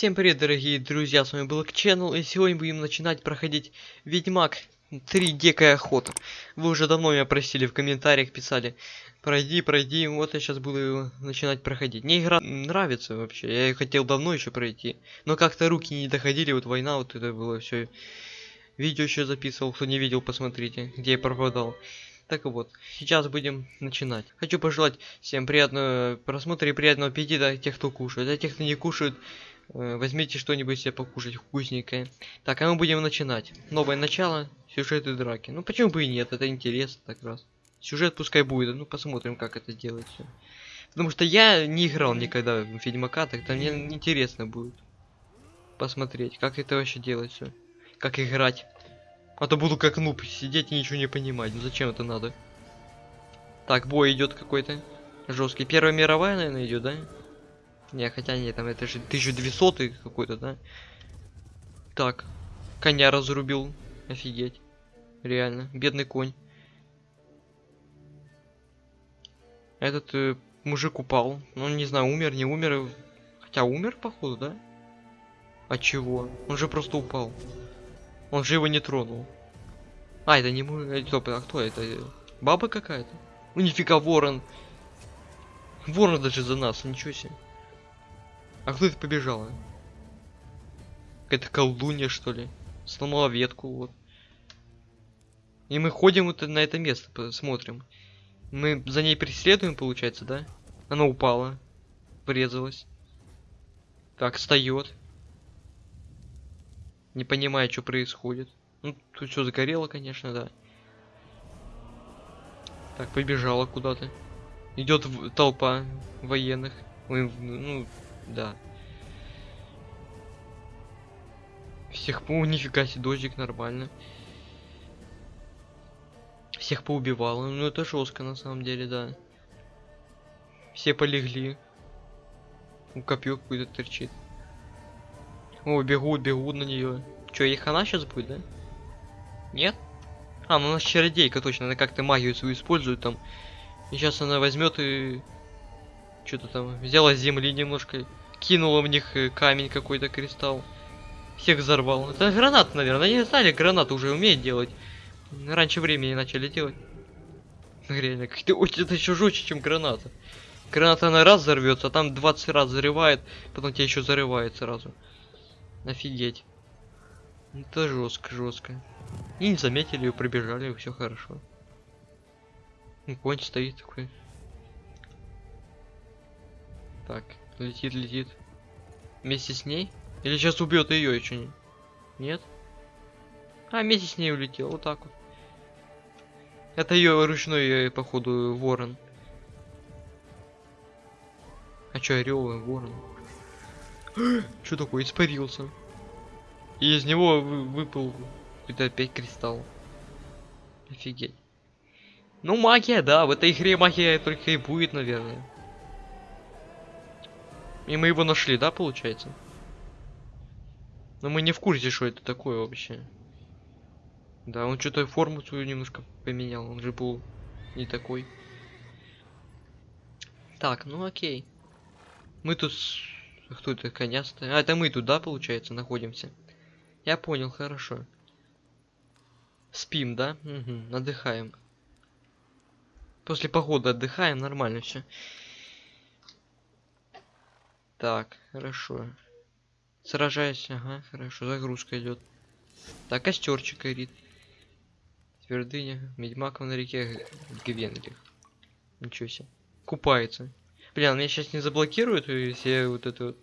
Всем привет, дорогие друзья, с вами был Channel, и сегодня будем начинать проходить Ведьмак 3 Дикая Охота. Вы уже давно меня просили, в комментариях писали, пройди, пройди, вот я сейчас буду начинать проходить. Мне игра нравится вообще, я ее хотел давно еще пройти, но как-то руки не доходили, вот война, вот это было все. Видео еще записывал, кто не видел, посмотрите, где я пропадал. Так вот, сейчас будем начинать. Хочу пожелать всем приятного просмотра и приятного аппетита тех, кто кушает. А тех, кто не кушает, возьмите что-нибудь себе покушать вкусненькое. Так, а мы будем начинать. Новое начало, сюжеты драки. Ну почему бы и нет, это интересно так раз. Сюжет пускай будет, ну посмотрим, как это делать все. Потому что я не играл никогда в Ведьмака, так-то мне интересно будет посмотреть, как это вообще делать все. Как играть. А то буду как нуб сидеть и ничего не понимать. Ну зачем это надо? Так, бой идет какой-то. Жесткий. Первая мировая, наверное, идет, да? Не, хотя нет, там это же 1200 какой-то, да? Так. Коня разрубил. Офигеть. Реально. Бедный конь. Этот э, мужик упал. Ну, не знаю, умер, не умер. Хотя умер, походу, да? От чего? Он же просто упал. Он же его не тронул. А, это не мой. Стоп, а кто это? Баба какая-то? Ну нифига ворон. Ворон даже за нас, ничего себе. А кто это побежала? Какая-то колдунья, что ли? Сломала ветку, вот. И мы ходим вот на это место, посмотрим. Мы за ней преследуем, получается, да? Она упала. Врезалась. Так, встает. Не понимаю, что происходит. Ну, тут все загорело, конечно, да. Так, побежала куда-то. Идет толпа военных. Ну, да. Всех по... Нифига себе, дождик нормально. Всех поубивала. Ну, это жестко, на самом деле, да. Все полегли. У копье какой-то торчит. О, бегут, бегут на нее. Че, их она сейчас будет, да? Нет? А, ну у нас чародейка точно, она как-то магию свою использует там. И сейчас она возьмет и что-то там взяла земли немножко, кинула в них э, камень какой-то кристалл. Всех взорвал. Это гранат, наверное. Они знали, гранат уже умеет делать. Раньше времени начали делать. Реально, как-то очень это еще жестче, чем граната. Граната она раз взорвется, а там 20 раз взрывает, потом тебя еще зарывает сразу. Офигеть. Это жестко, жестко. И не заметили ее, пробежали, все хорошо. И конь стоит такой. Так, летит, летит. Вместе с ней? Или сейчас убьет ее еще не? Нет? А, вместе с ней улетел, вот так вот. Это ее ручной, походу, ворон. А чё, орел, ворон? Что такое, испарился? И из него вы, выпал какой-то опять кристалл. Офигеть. Ну, магия, да, в этой игре магия только и будет, наверное. И мы его нашли, да, получается? Но мы не в курсе, что это такое вообще. Да, он что-то форму свою немножко поменял, он же был не такой. Так, ну окей. Мы тут... Кто это, коня стоит? А, это мы тут, да, получается, находимся? Я понял, хорошо. Спим, да? Угу, отдыхаем. После похода отдыхаем, нормально все. Так, хорошо. Сражайся, ага, хорошо, загрузка идет. Так, костерчик горит. Твердыня, Медьмаков на реке Гвенлих. Ничего себе. Купается. Бля, меня сейчас не заблокируют, все вот это вот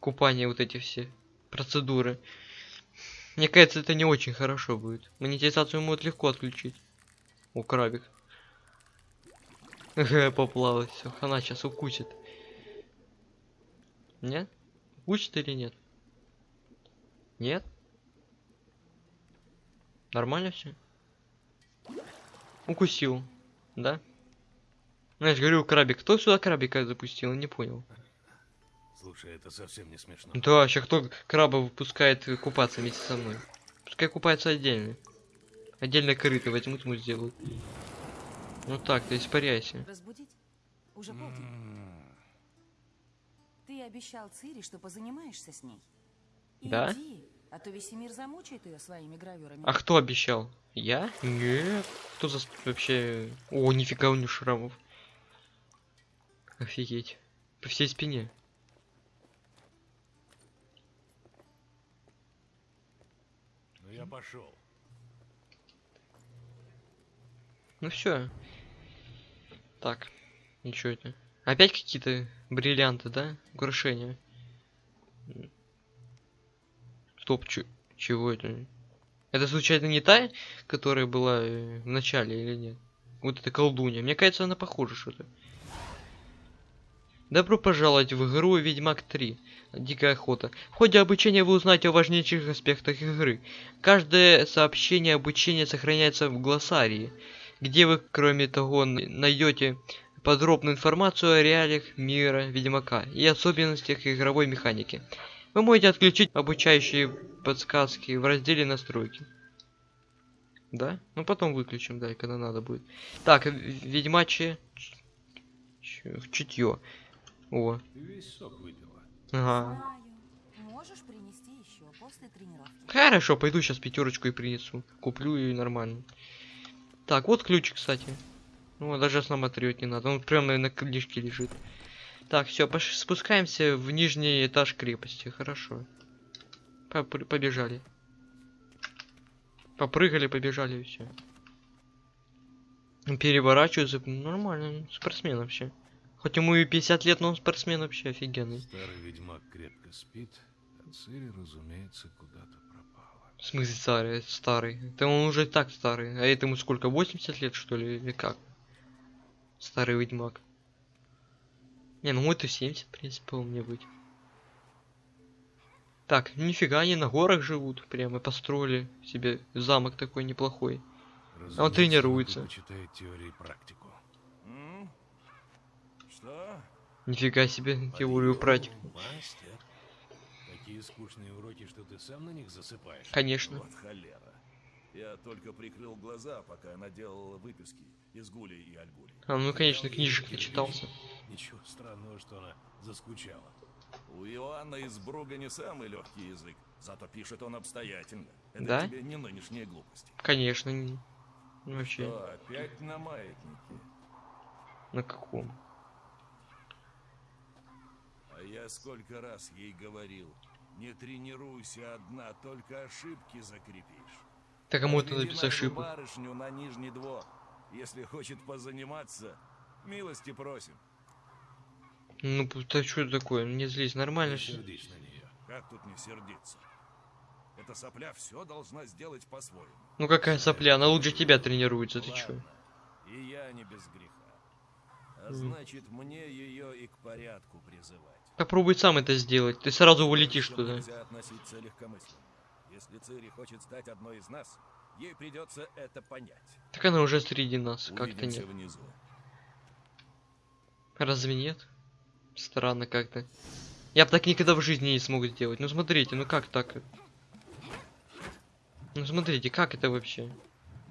купание, вот эти все процедуры. Мне кажется, это не очень хорошо будет. Монетизацию могут легко отключить. О, крабик. Поплавать, все, она сейчас укусит. Нет? Укусит или нет? Нет? Нормально все? Укусил, да? Знаешь, говорю, крабик. Кто сюда крабика запустил? Не понял. Слушай, это совсем не смешно. Да, вообще кто краба выпускает купаться вместе со мной? Пускай купается отдельно. Отдельно корыто возьмут, ему сделают. Ну так, ты испаряйся. Разбудить? Уже полдень. Ты обещал Цири, что позанимаешься с ней. Да? Иди, а то весь мир замучает ее своими гравюрами. А кто обещал? Я? Нет. Кто за... вообще... О, нифига у него шрамов. Офигеть. По всей спине. Ну я пошел. Ну все. Так. Ничего это. Опять какие-то бриллианты, да? Украшения. Стоп, чего это? Это случайно не та, которая была э, в начале или нет? Вот эта колдунья. Мне кажется, она похожа что-то. Добро пожаловать в игру Ведьмак 3. Дикая охота. В ходе обучения вы узнаете о важнейших аспектах игры. Каждое сообщение обучения сохраняется в глоссарии, где вы, кроме того, найдете подробную информацию о реалиях мира Ведьмака и особенностях игровой механики. Вы можете отключить обучающие подсказки в разделе настройки. Да? Ну потом выключим, да, когда надо будет. Так, ведьмачье чутье. О, ага. Хорошо, пойду сейчас пятерочку и принесу. Куплю и нормально. Так, вот ключ, кстати. Ну, даже осмотреть не надо. Он прямо на книжке лежит. Так, все, спускаемся в нижний этаж крепости. Хорошо. Побежали. Попрыгали, побежали и все. Переворачиваются. Нормально, спортсмен вообще. Хоть ему и 50 лет, но он спортсмен вообще офигенный. Старый ведьмак крепко спит, а Цири, разумеется, куда-то пропала. В смысле старый, старый? Да он уже и так старый. А этому сколько, 80 лет что ли, или как? Старый ведьмак. Не, ну это 70, в принципе, у меня быть. Так, нифига, они на горах живут. Прямо построили себе замок такой неплохой. Разумеется, он тренируется. предпочитает теорию и практику. М? Что? Нифига себе, теорию практику. Подъем, Мастер. Такие скучные уроки, что ты сам на них засыпаешь. Конечно. Вот холера. Я только прикрыл глаза, пока она делала выписки из Гули и Альгули. А, ну конечно, книжек начитался. Ничего странного, что она заскучала. У Иоанна из Бруга не самый легкий язык, зато пишет он обстоятельно. Это Да? тебе не нынешние глупости. Конечно. не- Вообще, Что, опять на маятнике? на каком? А я сколько раз ей говорил, не тренируйся одна, только ошибки закрепишь. Так кому это Отведи написал нашу ошибку? барышню на нижний двор. Если хочет позаниматься, милости просим. Ну, да что это такое? Не злись, нормально все. сердись на нее. Как тут не сердиться? Эта сопля все должна сделать по-своему. Ну какая сопля, она лучше тебя тренируется, ты чё? И я не без греха. А значит, мне ее и к порядку призывать. Попробуй сам это сделать, ты сразу улетишь туда. Нельзя относиться легкомысленно. Если Цири хочет стать одной из нас, ей придется это понять. Так она уже среди нас, как-то нет. внизу. Разве нет? Странно как-то. Я бы так никогда в жизни не смог сделать. Ну смотрите, ну как так? Ну смотрите, как это вообще?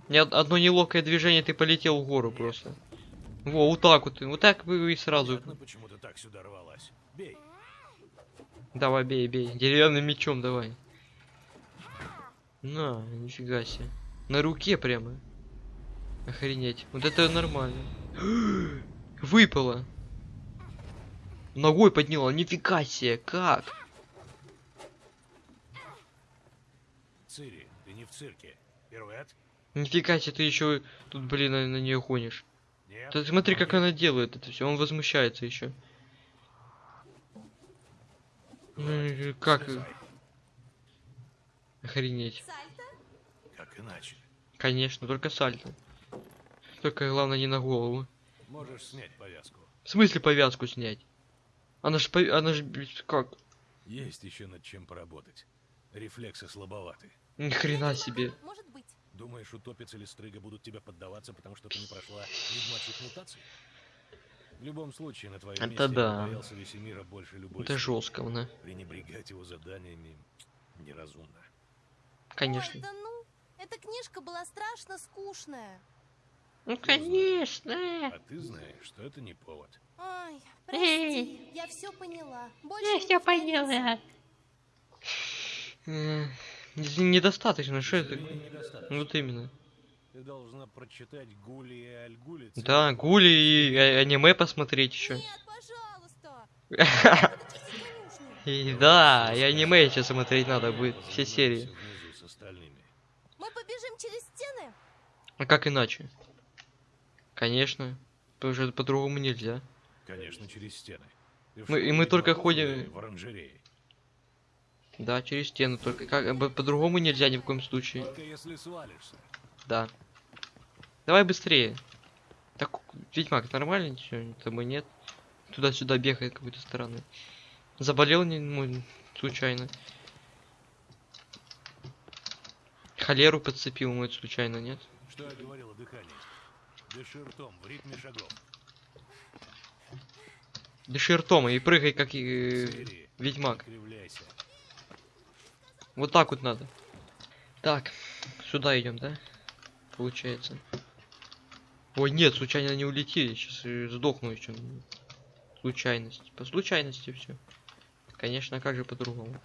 Од- одно неловкое движение, ты полетел в гору просто. Во, вот так вот. Вот так вы и сразу. Понятно, почему ты так сюда рвалась. Бей. Давай, бей, бей. Деревянным мечом давай. На, нифига себе. На руке прямо. Охренеть. Вот это нормально. Выпало. Ногой подняла. Нифига себе. Как? Цири, ты не в цирке. Пируэт? Нифига себе, ты еще тут, блин, на, нее гонишь. Нет. Ты смотри, как Нет. она делает это все. Он возмущается еще. Ну, как? Слезай. Охренеть. Как иначе? Конечно, только сальто. Только главное не на голову. Можешь снять повязку. В смысле повязку снять? Она ж, пов- она ж, блядь, как? Есть еще над чем поработать. Рефлексы слабоваты. Ни хрена себе. Может быть. Думаешь, утопец или стрыга будут тебе поддаваться, потому что ты не прошла ведьмачьих мутаций? В любом случае, на твоем Это месте да. боялся Весемира больше любой Это жестко, на. Пренебрегать его заданиями неразумно. Конечно. Ой, да ну, эта книжка была страшно скучная. Ну конечно. А ты знаешь, что это не повод. Ой, прости, я все поняла. Больше Я все поняла. Недостаточно, что это? Вот именно. Ты должна прочитать Гули и Альгули. Да, гули и а- аниме посмотреть еще. Нет, пожалуйста. И да, и аниме еще смотреть надо будет, все серии. Остальными. Мы побежим через стены? А как иначе? Конечно. Потому что по-другому нельзя. Конечно, через стены. В Мы- и мы только ходим- В оранжерее. Да, через стену, только как бы по-другому нельзя ни в коем случае. Только если свалишься. Да. Давай быстрее. Так, Ведьмак, нормально ничего? Там и нет. Туда-сюда бегает какой-то стороны. Заболел не, ну, случайно. Холеру подцепил, может, случайно, нет? Что я говорил о дыхании? Дыши ртом, в ритме шагов. Дыши ртом и прыгай, как и э, Серии. Ведьмак. Вот так вот надо. Так, сюда идем, да? Получается. Ой, нет, случайно не улетели. Сейчас сдохну еще. Случайность. По случайности все. Конечно, как же по-другому?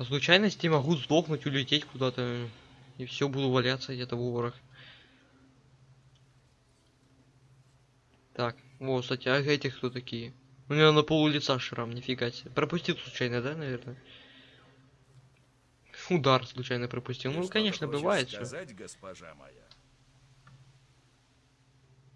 По случайности могу сдохнуть, улететь куда-то. И все, буду валяться где-то в ворах. Так, вот, кстати, а эти кто такие? У него на полу лица шрам, нифига себе. Пропустил случайно, да, наверное? Удар случайно пропустил. Ты Ну, что-то конечно, бывает все. сказать, госпожа моя?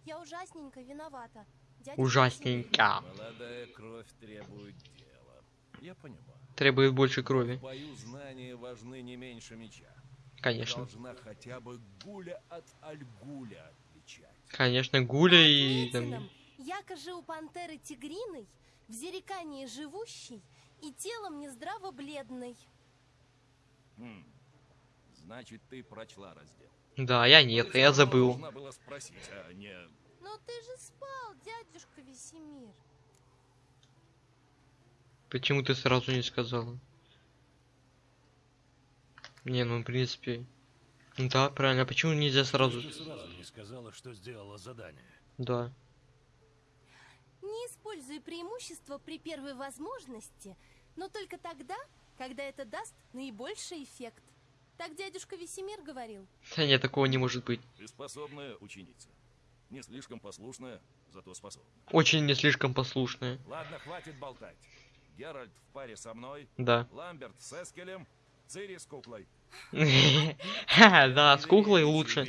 Я ужасненько виновата. Дядя Ужасненько. Молодая кровь требует дела. Я понимаю. Требует больше крови. В бою знания важны не меньше меча. Конечно. должна хотя бы гуля от альгуля отличать. Конечно, Гуля и там... Ответином, Яко же у пантеры тигриной, в зерекании живущей и телом нездраво бледной. Хм. Значит, ты прочла раздел. Да, я нет, Ты я забыл. Спросить, а не... Но ты же спал, дядюшка Весемир. Почему ты сразу не сказала? Не, ну, в принципе... ну Да, правильно, а почему нельзя сразу... Ты сразу не сказала, что сделала задание. Да. Не используй преимущество при первой возможности, но только тогда, когда это даст наибольший эффект. Так дядюшка Весемир говорил. Да нет, такого не может быть. Ты способная ученица. Не слишком послушная, зато способная. Очень не слишком послушная. Ладно, хватит болтать. Геральт в паре со мной, Да. Ламберт с Эскелем, Цири с куклой. Ха, Да, с куклой лучше.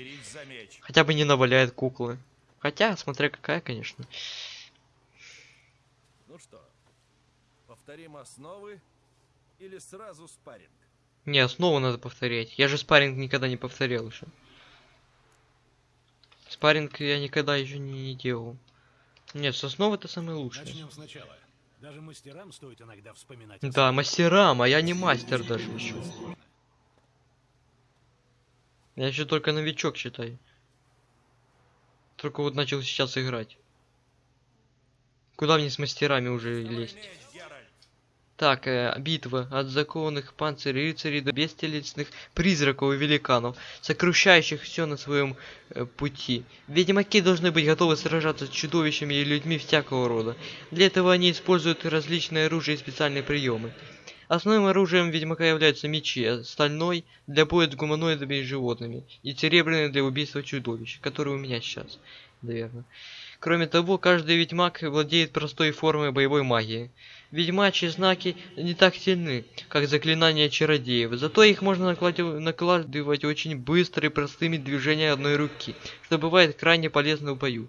Хотя бы не наваляет куклы. Хотя, смотря какая, конечно. Ну что, повторим основы или сразу спарринг? Не, снова надо повторять. Я же спарринг никогда не повторял еще. Спарринг я никогда еще не, не делал. Нет, с основы это самое лучшее. Начнем сначала. Даже мастерам стоит иногда вспоминать. Да, мастерам, а я не мастер даже еще. Я еще только новичок, считай. Только вот начал сейчас играть. Куда мне с мастерами уже лезть? Так, э, битва от законных панцирей рыцарей до бестелесных призраков и великанов, сокрушающих все на своем э, пути. Ведьмаки должны быть готовы сражаться с чудовищами и людьми всякого рода. Для этого они используют различные оружия и специальные приемы. Основным оружием ведьмака являются мечи, а стальной для боя с гуманоидами и животными, и серебряный для убийства чудовищ, который у меня сейчас, наверное. Кроме того, каждый ведьмак владеет простой формой боевой магии. Ведьмачьи знаки не так сильны, как заклинания чародеев, зато их можно накладывать очень быстро и простыми движениями одной руки, что бывает крайне полезно в бою.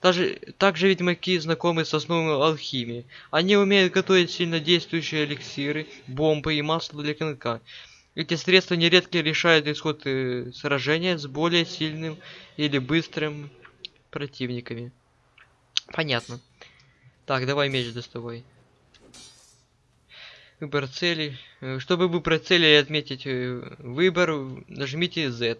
Также, также ведьмаки знакомы с основами алхимии. Они умеют готовить сильнодействующие эликсиры, бомбы и масло для клинка. Эти средства нередко решают исход э, сражения с более сильным или быстрым противниками. Понятно. Так, давай меч доставай. Выбор цели. Э, Чтобы выбрать цель и отметить э, выбор, нажмите Z.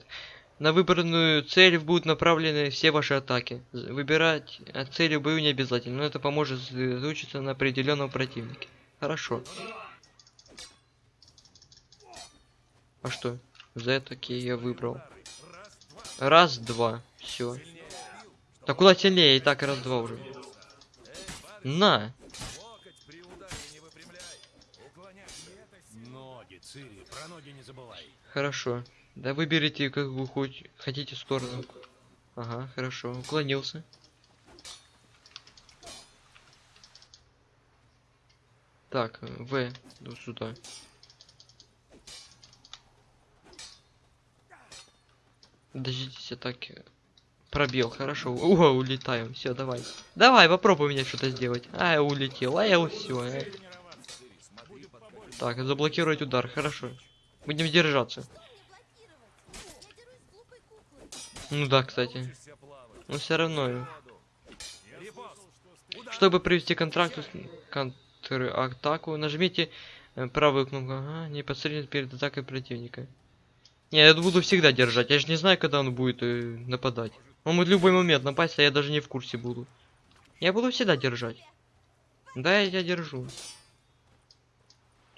На выбранную цель будут направлены все ваши атаки. Выбирать от цели бою не обязательно, но это поможет сосредоточиться на определенном противнике. Хорошо. А что? Z, окей, я выбрал. Раз, два, все. Так куда сильнее? И так раз, два уже. На! Ноги не забывай. Хорошо. Да выберите, как вы хоть хотите сторону. Ага, хорошо. Уклонился. Так, В, вот сюда. Дождитесь атаки. Пробел, хорошо. О, улетаем. Все, давай. Давай, попробуй мне что-то сделать. А, я улетел. А я все. Так, заблокировать удар, хорошо. Будем держаться. Я. Ну да, кстати. Но все равно. Чтобы привести контракт контратаку, нажмите э, правую кнопку. Ага, непосредственно перед атакой противника. Не, я буду всегда держать. Я же не знаю, когда он будет э, нападать. Он может в любой момент напасть, а я даже не в курсе буду. Я буду всегда держать. Да, я тебя держу.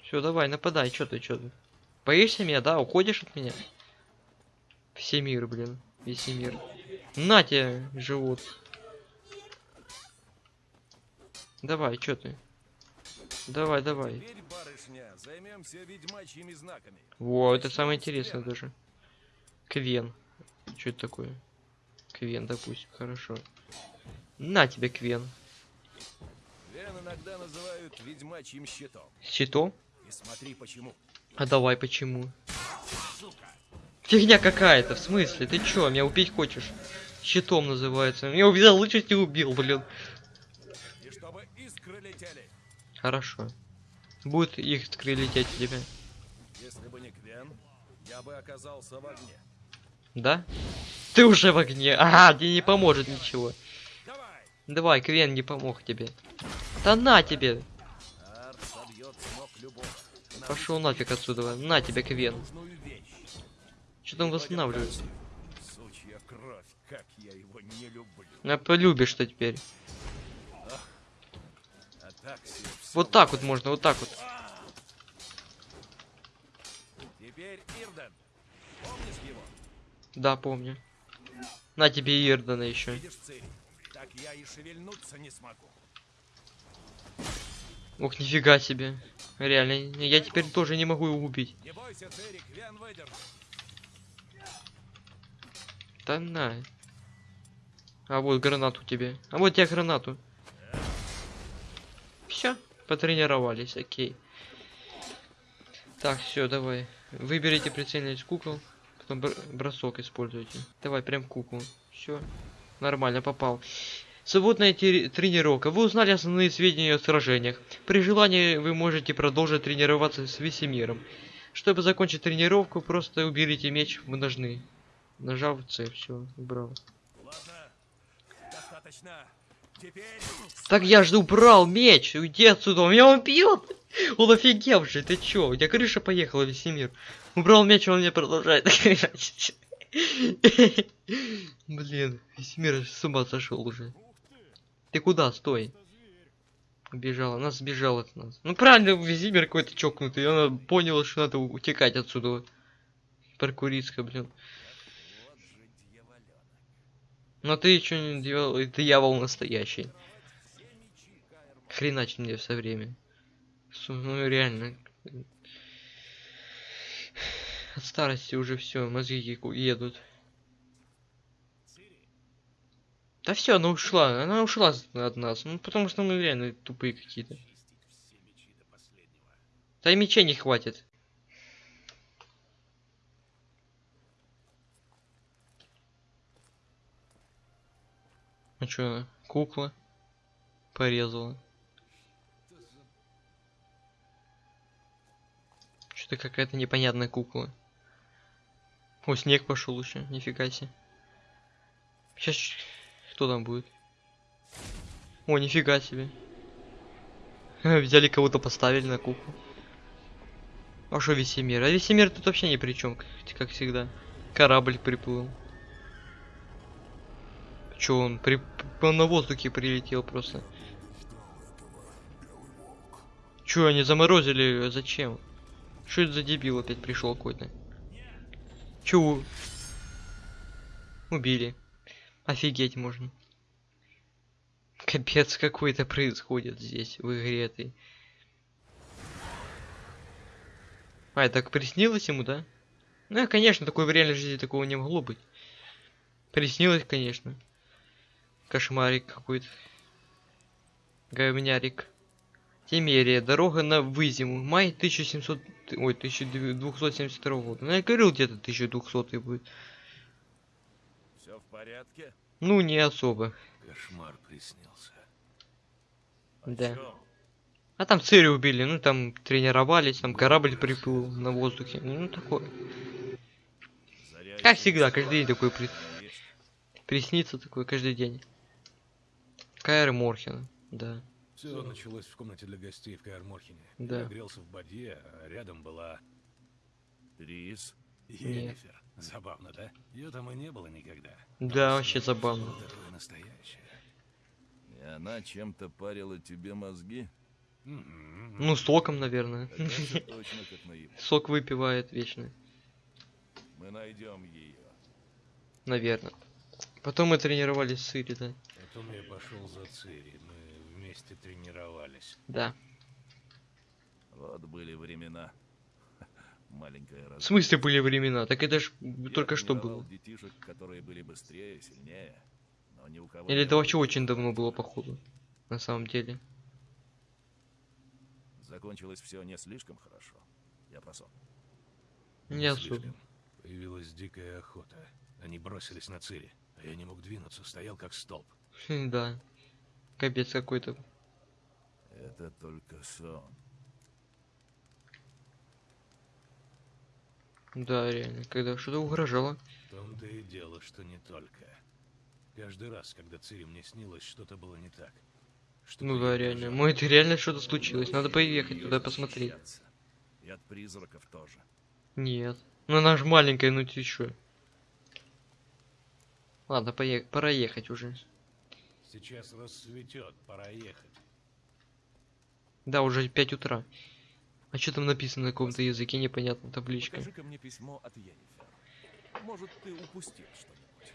Все, давай, нападай, что ты, что ты? Боишься меня, да? Уходишь от меня? Всемир, блин. Весь мир. На тебе, живот. Давай, что ты? Давай, давай. Теперь, барышня. Во, это самое интересное даже. Квен. Что это такое? Квен, допустим, хорошо. На тебе, Квен. Вен иногда называют ведьмачьим щитом. Щитом? И смотри почему. А давай, почему? Фигня какая-то, в смысле? Ты чё, меня убить хочешь? Щитом называется. Меня увидел, лучше не убил, блин. И чтобы искры летели. Хорошо. Будет их лететь у тебя. Если бы не Квен, я бы оказался в огне. Да? Ты уже в огне. Ага, тебе не поможет ничего. Давай! Давай, Квен не помог тебе. Да на тебе. Пошел нафиг отсюда. На тебе, Квен. Что там кровь, как я его не люблю. Полюбишь что теперь. Вот так вот можно, вот так вот. Да, помню. На тебе Ирдана еще. Так. Ох, нифига себе. Реально, я теперь тоже не могу его убить. Не бойся, Церик, Вен выдержит. Да на. А вот гранату тебе. А вот тебе гранату. Все, потренировались, окей. Так, все, давай. Выберите прицельность кукол. Потом бр- бросок используйте. Давай, прям куклу. Все. Нормально, попал. Свободная тренировка. Вы узнали основные сведения о сражениях. При желании вы можете продолжить тренироваться с Весемиром. Чтобы закончить тренировку, просто уберите меч в ножны. Нажав C, все, убрал. Ладно, достаточно. Теперь Так я же убрал меч, уйди отсюда, он меня убьет. Он офигевший, ты чё? У тебя крыша поехала, Весемир. Убрал меч, он мне продолжает. Блин, Весемир с ума сошел уже. Ты куда, стой? Убежал, она сбежала от нас. Ну правильно, Весемир какой-то чокнутый, она поняла, что надо утекать отсюда. Паркуристка, блин. вот же дьяволёнок. Но ты что не делал, ты дьявол настоящий. Хреначит мне все время. Ну реально. От старости уже все, мозги едут. Да все, она ушла, она ушла от нас. Ну потому что мы реально тупые какие-то. Да и мечей не хватит. А она? Кукла? Порезала. Что-то какая-то непонятная кукла. О, снег пошел еще, нифига себе. Сейчас кто там будет? О, нифига себе. Взяли кого-то поставили на куклу. А что Весемир? А Весемир тут вообще ни при чем, как, всегда. Корабль приплыл. Че он? При... Он на воздухе прилетел просто. Че, они заморозили? Зачем? Что это за дебил опять пришел какой-то? Чё? Убили. Офигеть можно. Капец какой-то происходит здесь, в игре этой. А, так приснилось ему, да? Ну, конечно, такой в реальной жизни такого не могло быть. Приснилось, конечно. Кошмарик какой-то. Говнярик. Темерия. Дорога на Вызиму. Май 1700... Ой, 1272 года. Ну, я говорил, где-то 1200 будет. Все в порядке? Ну, не особо. Кошмар приснился. О Да. А там Цири убили, ну там тренировались, там корабль приплыл на воздухе. Ну, такое. Заря Как всегда, каждый день такой при-. Приснится такое каждый день. Кайр Морхен, да. Все началось в комнате для гостей в Каэр-Морхене. Да. Я грелся в бадье, а рядом была Трис, Йеннифер. Забавно, да? Ее там и не было никогда. Да, Но вообще забавно. такое настоящее. и она чем-то парила тебе мозги? Мгм. Ну, соком, наверное. Сок выпивает вечно, Мы найдем ее. наверное. Потом мы тренировались с Цири, да. Потом я пошел за Цири. Мы вместе тренировались. Да. Вот были времена. В смысле были времена? Так это ж Я только что было. детишек, которые были быстрее, сильнее, но ни у кого Или не это вообще очень давно было, походу. На самом деле. Закончилось все не слишком хорошо. Я про сон. Не особо. слишком. Появилась дикая охота. Они бросились на Цири, а я не мог двинуться, стоял как столб. Да. Капец какой-то. Это только сон. Да, реально. Когда что-то угрожало. В том-то и дело, что не только. Каждый раз, когда Цири мне снилось, что-то было не так. Что-то Ну да, реально. Ну это реально что-то случилось. Надо поехать туда посмотреть. И от призраков тоже. Нет. Ну она же маленькая, ну ты чё? Ладно, поехать, пора ехать уже. Сейчас рассветет, пора ехать. Да, уже 5 утра. А что там написано на каком-то языке, непонятно, табличка. Покажи-ка мне письмо от Йеннифер. Может, ты упустил что-нибудь.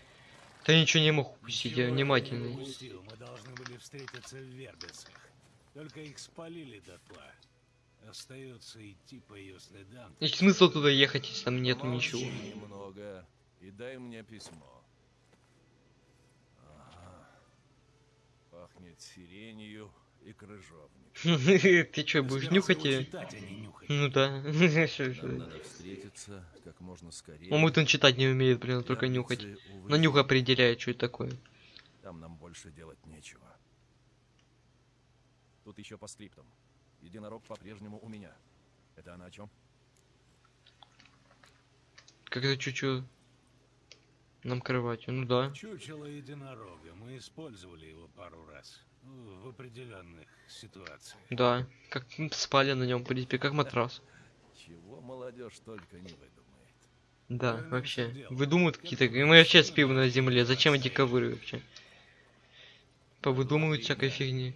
Да ничего не мог упустить, я внимательный. упустил, Мы должны были встретиться в Вербицах. Только их спалили дотла. Остается идти по ее следам. И смысл туда ехать, если там нету Помолчи ничего. немного и дай мне письмо. Ага. Пахнет сиренью и крыжовник. Ты чё, будешь нюхать ее? а. Ну да. Надо встретиться как можно скорее. Он он читать не умеет, блин, только нюхать. На нюх определяет, что это такое. Там нам больше делать нечего. Тут еще по скриптам. Единорог по-прежнему у меня. Это она о чем? Как-то чуть-чуть нам кроватью. Ну да. Чучело единорога. Мы использовали его пару раз. В определенных ситуациях. Да. Как спали на нем, в принципе, как матрас. Чего молодежь только не выдумает. Да, Правильно вообще. Выдумывают какие-то... Мы вообще спим на земле. Зачем эти ковыры вообще? Повыдумывают всякой фигни.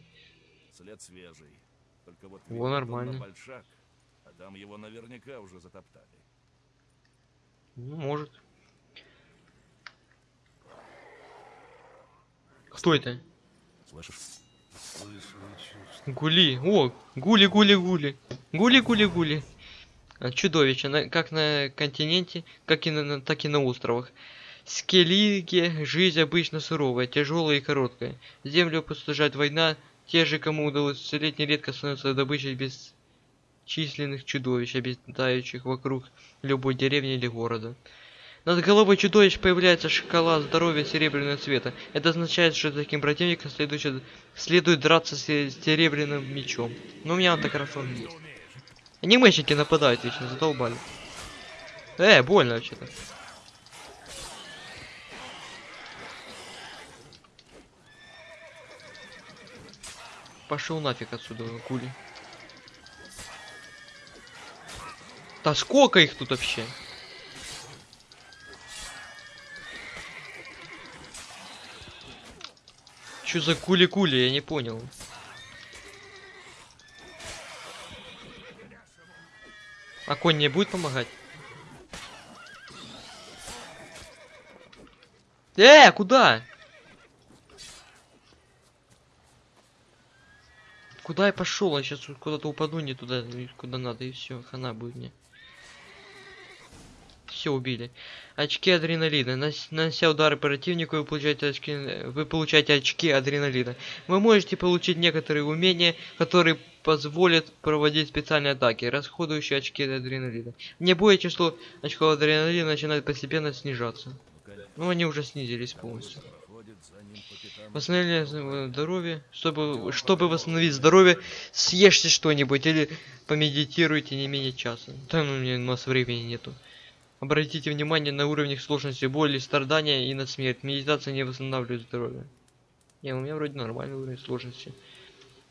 След свежий. Только вот Во, нормально. большак, а там его наверняка уже затоптали. Ну, может. Кто это? Слышишь? Гули. О, гули, гули, гули. Гули, гули, гули. А, Чудовище, на- как на континенте, как и на, так и на островах. Скеллиге жизнь обычно суровая, тяжелая и короткая. Землю опустошает война, те же, кому удалось уцелеть, нередко становятся добычей бесчисленных чудовищ, обитающих вокруг любой деревни или города. Над головой чудовищ появляется шкала здоровья серебряного цвета. Это означает, что таким противникам следует, следует драться с серебряным мечом. Но у меня он так хорошо есть. Анимейщики нападают вечно, задолбали. Э, больно вообще-то. Пошел нафиг отсюда, гули. Да сколько их тут вообще? Что за кули-кули, я не понял. А конь не будет помогать? Э, куда? Куда я пошел? Я сейчас куда-то упаду не туда, куда надо, и все, хана будет мне. Все убили. Очки адреналина. Нас- Нанося удары противнику, вы получаете очки. Вы получаете очки адреналина. Вы можете получить некоторые умения, которые позволят проводить специальные атаки, расходующие очки адреналина. Не боя число очков адреналина начинает постепенно снижаться. Ну они уже снизились полностью. Восстановление э, здоровья. Чтобы, чтобы восстановить здоровье, съешьте что-нибудь или помедитируйте не менее часа. Да ну, у меня у нас времени нету. Обратите внимание на уровень сложности боли, страдания и на смерть. Медитация не восстанавливает здоровье. Не, у меня вроде нормальный уровень сложности.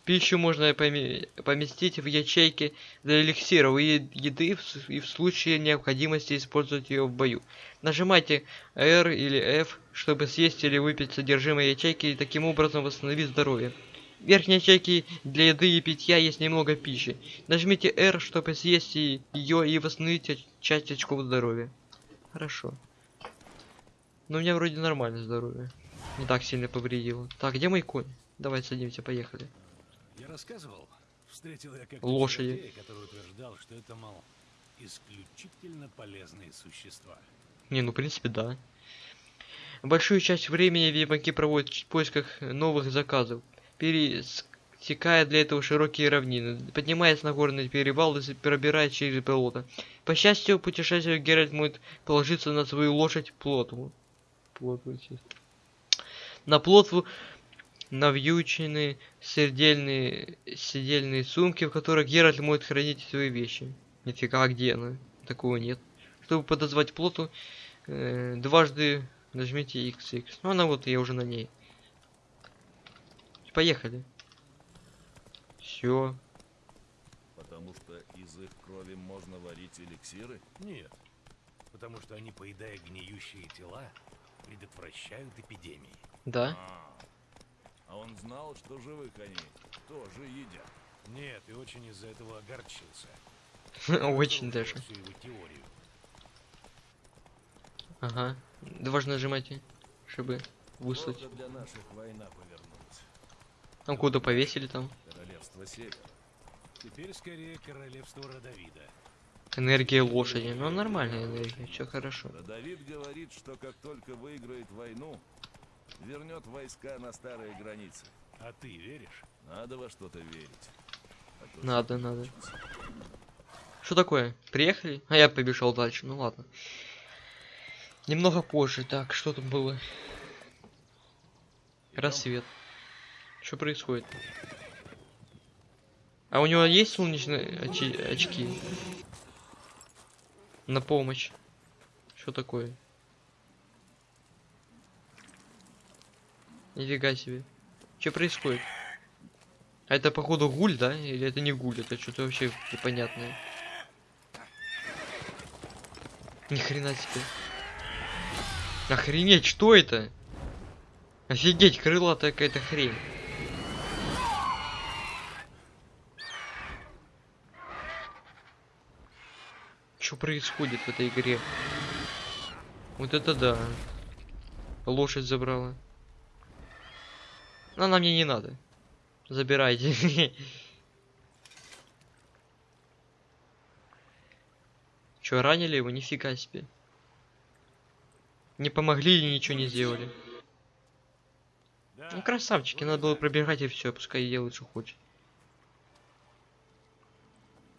Пищу можно поме- поместить в ячейки для эликсиров и еды и в случае необходимости использовать ее в бою. Нажимайте R или F, чтобы съесть или выпить содержимое ячейки и таким образом восстановить здоровье. В верхней ячейке для еды и питья есть немного пищи. Нажмите R, чтобы съесть ее и восстановить часть очков здоровья. Хорошо. Но у меня вроде нормальное здоровье. Не так сильно повредило. Так, где мой конь? Давай садимся, поехали. Я рассказывал, встретил я как Лошади. который утверждал, что это, мол, исключительно полезные существа. Не, ну в принципе да. Большую часть времени ведьмаки проводят в поисках новых заказов, пересекая для этого широкие равнины, поднимаясь на горный перевал и пробираясь через болото. По счастью, путешествие Геральт может положиться на свою лошадь Плотву. Плотву. На Плотву навьючены сердельные сидельные сумки, в которых Геральт может хранить свои вещи. Нифига, где она? Такого нет. Чтобы подозвать плоту, э, дважды нажмите XX. Ну она вот, я уже на ней. Поехали. Все. Потому что из их крови можно варить эликсиры? Нет, потому что они, поедая гниющие тела, предотвращают эпидемии. Да. А, а он знал, что живых они тоже едят. Нет, и очень из-за этого огорчился. Очень даже. всю его теорию. Ага. Дважды нажимайте, чтобы выслать. Плохо для наших война повернулась. Там куда повесили там. Королевство Север. Теперь скорее королевство Родовида. Энергия лошади. Ну нормальная энергия, все хорошо. Да Давид говорит, что как только выиграет войну, вернет войска на старые границы. А ты веришь? Надо во что-то верить. А Надо, надо. Что такое? Приехали? А я побежал дальше. Ну ладно. Немного позже. Так, что тут было? Рассвет. Что происходит? А у него есть солнечные очи- очки? На помощь. Что такое? Нифига себе. Что происходит? А это походу гуль, да? Или это не гуль? Это что-то вообще непонятное. Ни хрена себе. Охренеть, что это? Офигеть, крылатая какая-то хрень. Что происходит в этой игре? Вот это да. Лошадь забрала. Но она мне не надо. Забирайте. Чё, ранили его? Нифига себе. Не помогли и ничего не сделали. Ну красавчики, надо было пробегать и все, пускай делает, что хочет.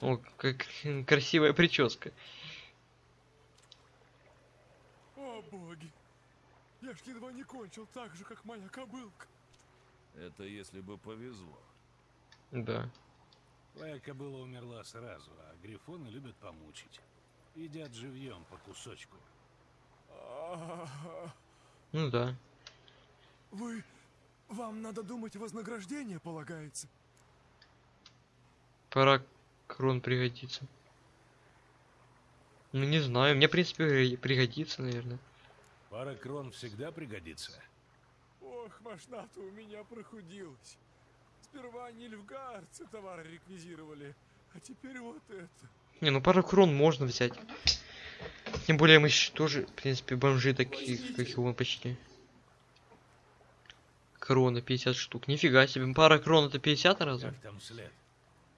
О, как красивая прическа. О боги! Я ж едва не кончил так же, как моя кобылка. Это если бы повезло. Да. Твоя кобыла умерла сразу, а грифоны любят помучить. Едят живьем по кусочку. Ну да. Вы... Вам надо думать, вознаграждение полагается. Пора крон пригодится. Ну не знаю, мне в принципе при- пригодится, наверное. Пара крон всегда пригодится. Ох, машина-то у меня прохудилась. Сперва нильфгаарцы товары реквизировали, а теперь вот это. Не, ну пару крон можно взять. Тем более мы тоже, в принципе, бомжи такие, как и он почти. Крона 50 штук. Нифига себе. Пара крон это 50 раза? Как там след?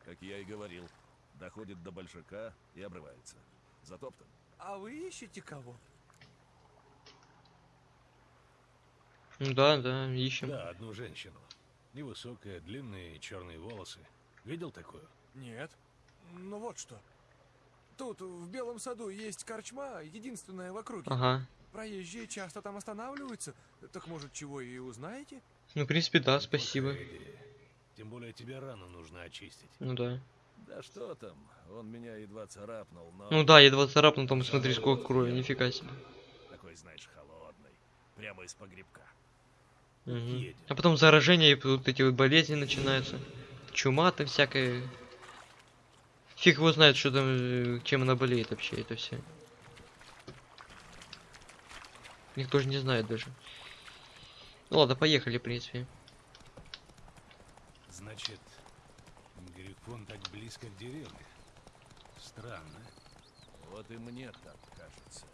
Как я и говорил, доходит до большака и обрывается. Затоптан. А вы ищете кого? Ну да, да, ищем. Да, одну женщину. Невысокая, длинные черные волосы. Видел такую? Нет. Ну вот что. Тут, в Белом саду, есть корчма, единственная в округе. Ага. Проезжие часто там останавливаются. Так может, чего и узнаете? Ну, в принципе, да, спасибо. Идея. Тем более тебе рану нужно очистить. Ну да. Да что там, он меня едва царапнул, но Ну да, едва царапнул, там смотри, сколько крови, нифига себе. такой, знаешь, холодный. Прямо из погребка. Едет. А потом заражение, и вот эти вот болезни начинаются. Чума там всякая. Фиг его знает, что там, э, чем она болеет вообще, это все. Никто же не знает даже. Ну ладно, поехали, в принципе. Значит, Грифон так близко к деревне. Странно. Вот и мне так кажется.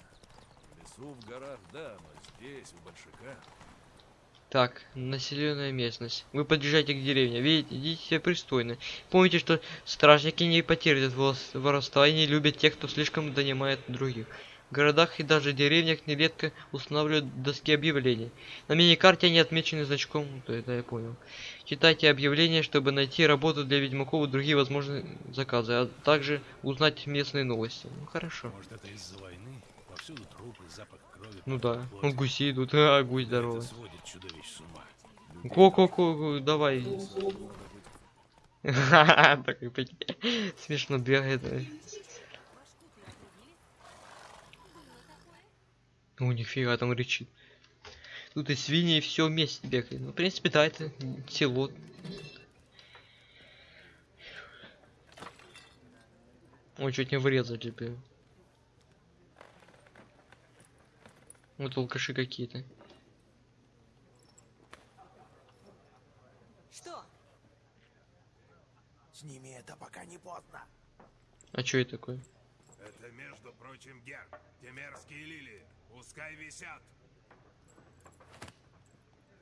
В лесу, в горах, да, но здесь, у большака, Так, населенная местность. Вы подъезжаете к деревне. Видите, идите себя пристойно. Помните, что стражники не потерпят воровства и не любят тех, кто слишком донимает других. В городах и даже деревнях нередко устанавливают доски объявлений. На мини-карте они отмечены значком, то это я понял. Читайте объявления, чтобы найти работу для ведьмаков и другие возможные заказы, а также узнать местные новости. Ну хорошо. Может, это из-за войны? Повсюду трупы, запах крови. Ну да. Ну гуси идут. А, гусь здоровый. Ко-ко-ко, давай. Смешно бегает. У нифига там рычит. Тут и свиньи, и все вместе бегает. Ну, в принципе, да, это село. Ой, чуть не врезали, блин. Вот алкаши какие-то. Что? Сними это, пока не поздно. А что это такое? Это, между прочим, гер. Те мерзкие лилии. Пускай висят. У нас О, в щас этом начнется мире бу- нет, А Нильфгард. Да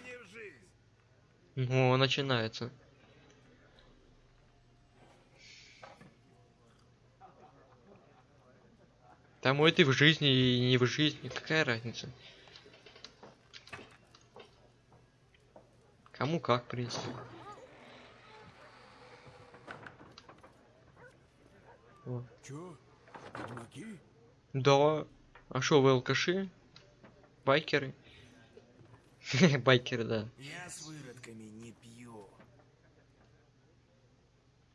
не в жизнь. О, начинается. Там может и в жизни, и не в жизни. Какая разница? Кому как, в принципе. О. Чё? Ведьмаки? Да. А шо, вы алкаши? Байкеры? Байкеры, да. Я с выродками не пью.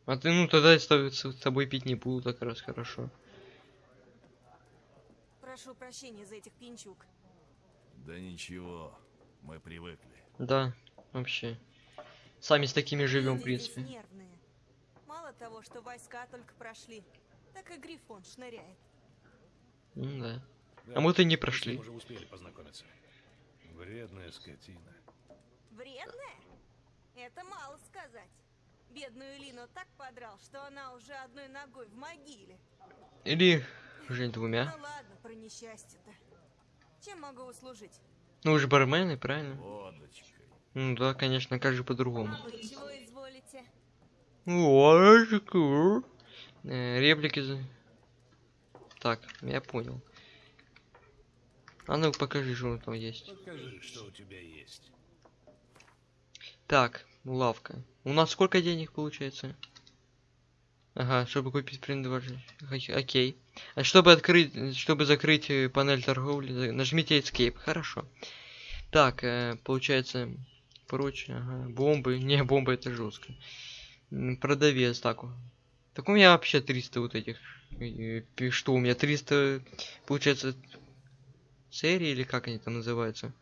А ты, ну, тогда с тобой, с тобой пить не буду, так раз хорошо. Прошу прощения за этих пинчук. Да ничего, мы привыкли. Да, вообще. Сами с такими живем, в принципе. нервные. Мало того, что войска только прошли, так и Грифон шныряет. М, да. Да, А мы-то не мы прошли. уже успели познакомиться. Вредная скотина. Вредная? Это мало сказать. Бедную Лину так подрал, что она уже одной ногой в могиле. Или уже двумя. Ну ладно, про несчастье-то. Чем могу услужить? Ну, вы же бармены, правильно? Водочкой. Ну да, конечно, как же по-другому. Вы чего изволите? Водочку. Э, реплики за... Так, я понял. А ну покажи, что там есть. Покажи, что у тебя есть. Так, лавка. У нас сколько денег получается? Ага, чтобы купить принадлежащий. Окей. А чтобы открыть, чтобы закрыть э, панель торговли, нажмите Escape. Хорошо. Так, э, получается, прочее, ага. Бомбы. Не, бомбы это жестко. Продавец, так. Так у меня вообще 300 вот этих. Что у меня 300, получается, серии или как они там называются?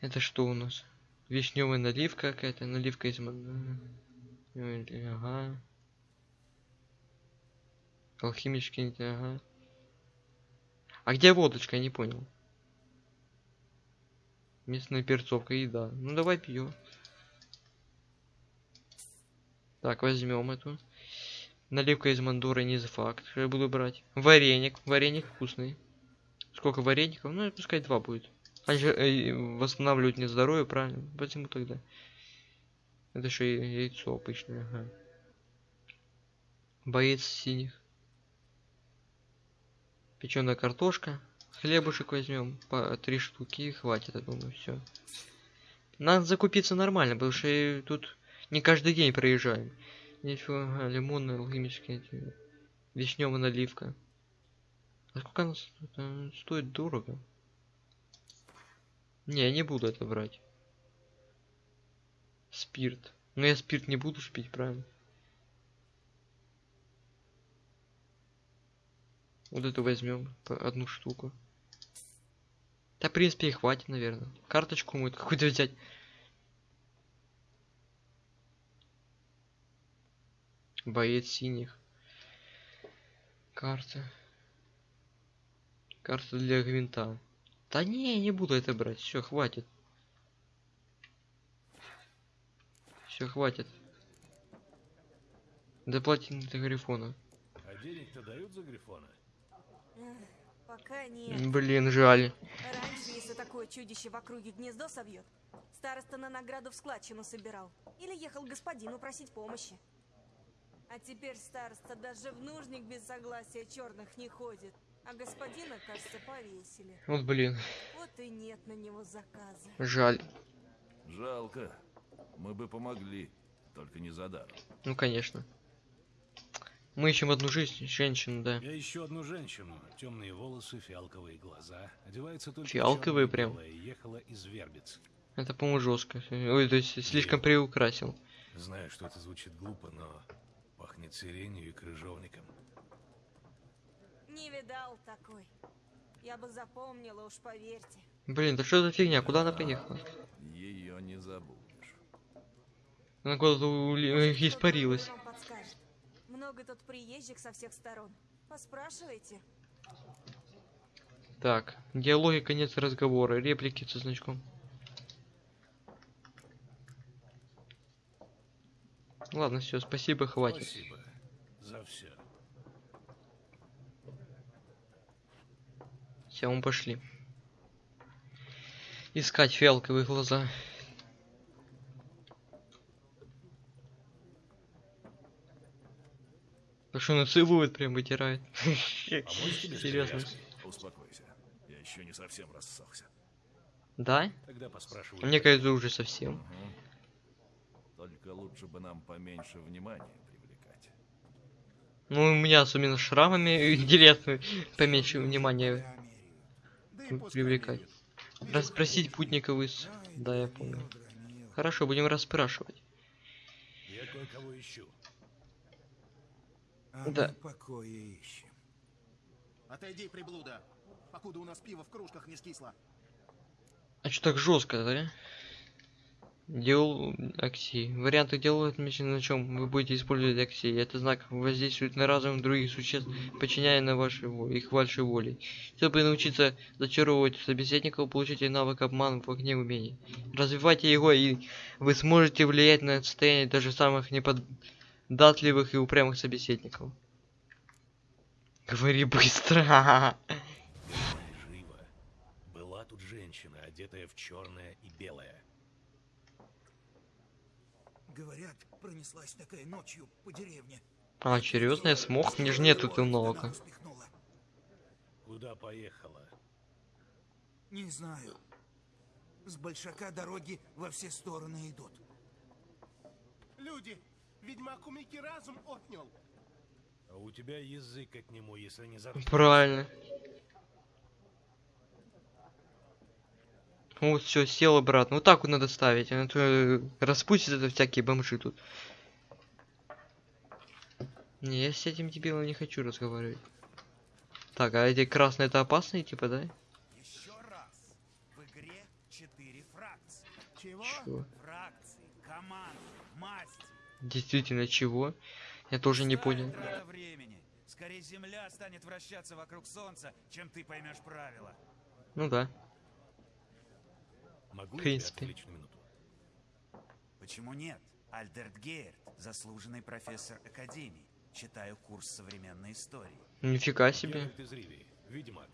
Это что у нас? Вишневая наливка какая-то, наливка из Ага. Алхимички, ага. А где водочка, я не понял. Местная перцовка, еда. Ну давай пьем. Так, возьмем эту. Наливка из мандуры не за факт, я буду брать. Вареник. Вареник вкусный. Сколько вареников? Ну, пускай два будет. Они же э, восстанавливают мне здоровье, правильно? Почему тогда? Это еще яйцо обычное, ага. Боец синих. Печеная картошка. Хлебушек возьмем по три штуки хватит, я думаю, все. Надо закупиться нормально, потому что тут не каждый день проезжаем. Ничего, ага, лимонная, алхимическая, вишневая наливка. А сколько она с- это стоит дорого? Не, я не буду это брать. Спирт. Но я спирт не буду пить, правильно? Вот эту возьмем одну штуку. Да, в принципе, и хватит, наверное. Карточку мы какую-то взять. Боец синих. Карта. Карта для гвинта. Да не, не буду это брать. Все, хватит. Все, хватит. Доплатим до Грифона. А денег-то дают за Грифона? Пока нет. Блин, жаль. Раньше, если такое чудище в округе гнездо собьет, староста на награду в складчину собирал. Или ехал господину просить помощи. А теперь староста даже в нужник без согласия черных не ходит. А господина, кажется, повесили. Вот блин, Вот и нет на него заказа. жаль. Жалко. Мы бы помогли, только не за даром. Ну конечно. Мы ищем одну жизнь, женщину, да. Я ищу одну женщину. Темные волосы, фиалковые глаза. Одевается только в Фиалковые прям? Ехала из Вербиц. Это, по-моему, жестко. Ой, то есть слишком приукрасил. Знаю, что это звучит глупо, но пахнет сиренью и крыжовником. Не видал такой. Я бы запомнила, уж поверьте. Блин, да что за фигня? Куда она поехала? Ее не забудешь. Она куда-то испарилась. Много тут приезжих со всех сторон. Поспрашивайте. Так, диалоги, конец разговора, реплики со значком. Ладно, все, спасибо, хватит. Спасибо за все. Все, мы пошли. Искать фиалковые глаза. Да что, он целует, прям вытирает. С Серьезно. Успокойся. Я еще не совсем рассохся. Да? Тогда поспрашиваю. Мне кажется, уже совсем. Мгм. Только лучше бы нам поменьше внимания привлекать. Ну, у меня особенно с шрамами интересно поменьше внимания привлекать. Расспросить путников из... Да, я помню. Хорошо, будем расспрашивать. Я кое-кого ищу. А Да. покоя ищем. Отойди, приблуда, покуда у нас пиво в кружках не скисло. А что так жестко, да? Делал аксии. Варианты делают отмечены на чем вы будете использовать аксии. Это знак воздействует на разум других существ, подчиняя на во- их вашей воле. Чтобы научиться зачаровывать собеседников, получите навык обман в огне умений. Развивайте его, и вы сможете влиять на состояние даже самых неподатливых и упрямых собеседников. Говори быстро. Живо. Была тут женщина, одетая в черное и белое. Говорят, пронеслась такая ночью по деревне. А, серьезно, я смог? Мне же нету успехнула. Куда поехала? Не знаю. С большака дороги во все стороны идут. Люди, ведьмак у Мики разум отнял. А у тебя язык от нему, если не за... Правильно. Вот все, сел обратно. Вот так вот надо ставить. А то э, распустят это всякие бомжи тут. Не, я с этим дебилом не хочу разговаривать. Так, а эти красные это опасные, типа, да? Еще раз. В игре четыре фракции. Чего? Чего? Фракции, команды, масти. Действительно, чего? Я тоже не понял. Времени. Скорее Земля станет вращаться вокруг Солнца, чем ты поймешь правила. Ну да. Могу В принципе. минуту? Почему нет? Альдерт Гейерт, заслуженный профессор Академии. читаю курс современной истории. Нифига себе. Геральт из Ривии, ведьмак,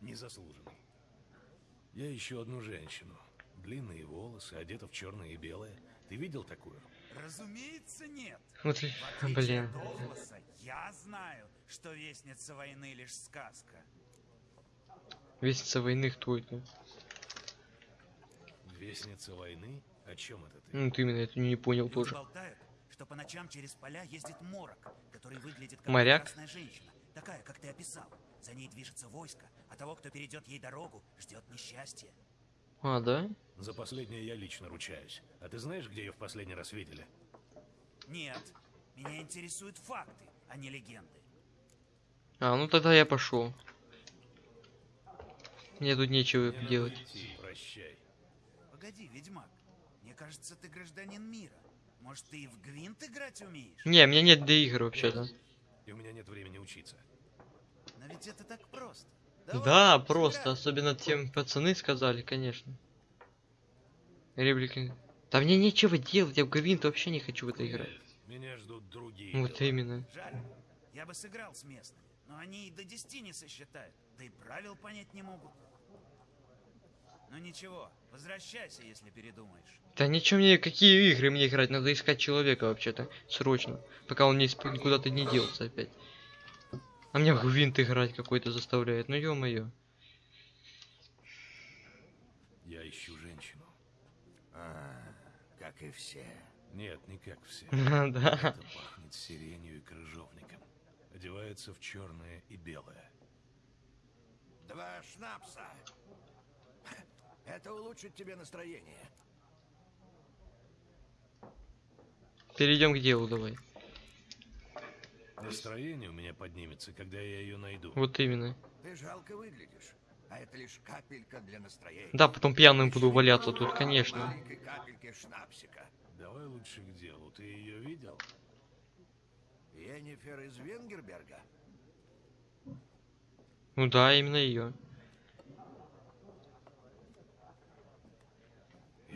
незаслуженный. Я ищу одну женщину. Длинные волосы, одета в черное и белое. Ты видел такую? Разумеется, нет. Вот, блин. от Олваса, я знаю, что Вестница войны лишь сказка. Вестница войны кто это? Вестница войны? О чем это ты? Ну, ты именно это не понял Люди тоже. болтают, что по ночам через поля ездит морок, который выглядит как Моряк? прекрасная женщина, такая, как ты описал. За ней движется войско, а того, кто перейдет ей дорогу, ждет несчастье. А, да? За последнее я лично ручаюсь. А ты знаешь, где ее в последний раз видели? Нет, меня интересуют факты, а не легенды. А, ну тогда я пошел. Мне тут нечего Мне делать. идти, прощай. Погоди, ведьмак, мне кажется, ты гражданин мира. Может, ты и в Гвинт играть умеешь? Не, у меня нет для игр вообще-то. И у меня нет времени учиться. Но ведь это так просто. Да, Давай, просто, сыграем. особенно тем пацаны сказали, конечно. Реплики. Да мне нечего делать, я в Гвинт вообще не хочу в это играть. Меня ждут другие. Вот дела. именно. Жаль, я бы сыграл с местными, но они и до 10 не сосчитают, да и правил понять не могут. Ну ничего, возвращайся, если передумаешь. Да ничего мне, какие игры мне играть, надо искать человека вообще-то, срочно. Пока он не исп- никуда-то не делся опять. А меня в Гвинт играть какой-то заставляет, ну ё-моё. Я ищу женщину. А, как и все. Нет, не как все. Да. Это пахнет сиренью и крыжовником. Одевается в черное и белое. Два шнапса. Это улучшит тебе настроение. Перейдем к делу давай. Настроение у меня поднимется, когда я ее найду. Вот именно. Ты жалко выглядишь. А это лишь капелька для настроения. Да, потом пьяным буду валяться тут, конечно. Маленькой капельки шнапсика. Давай лучше к делу. Ты ее видел? Енифер из Венгерберга. Ну да, именно ее.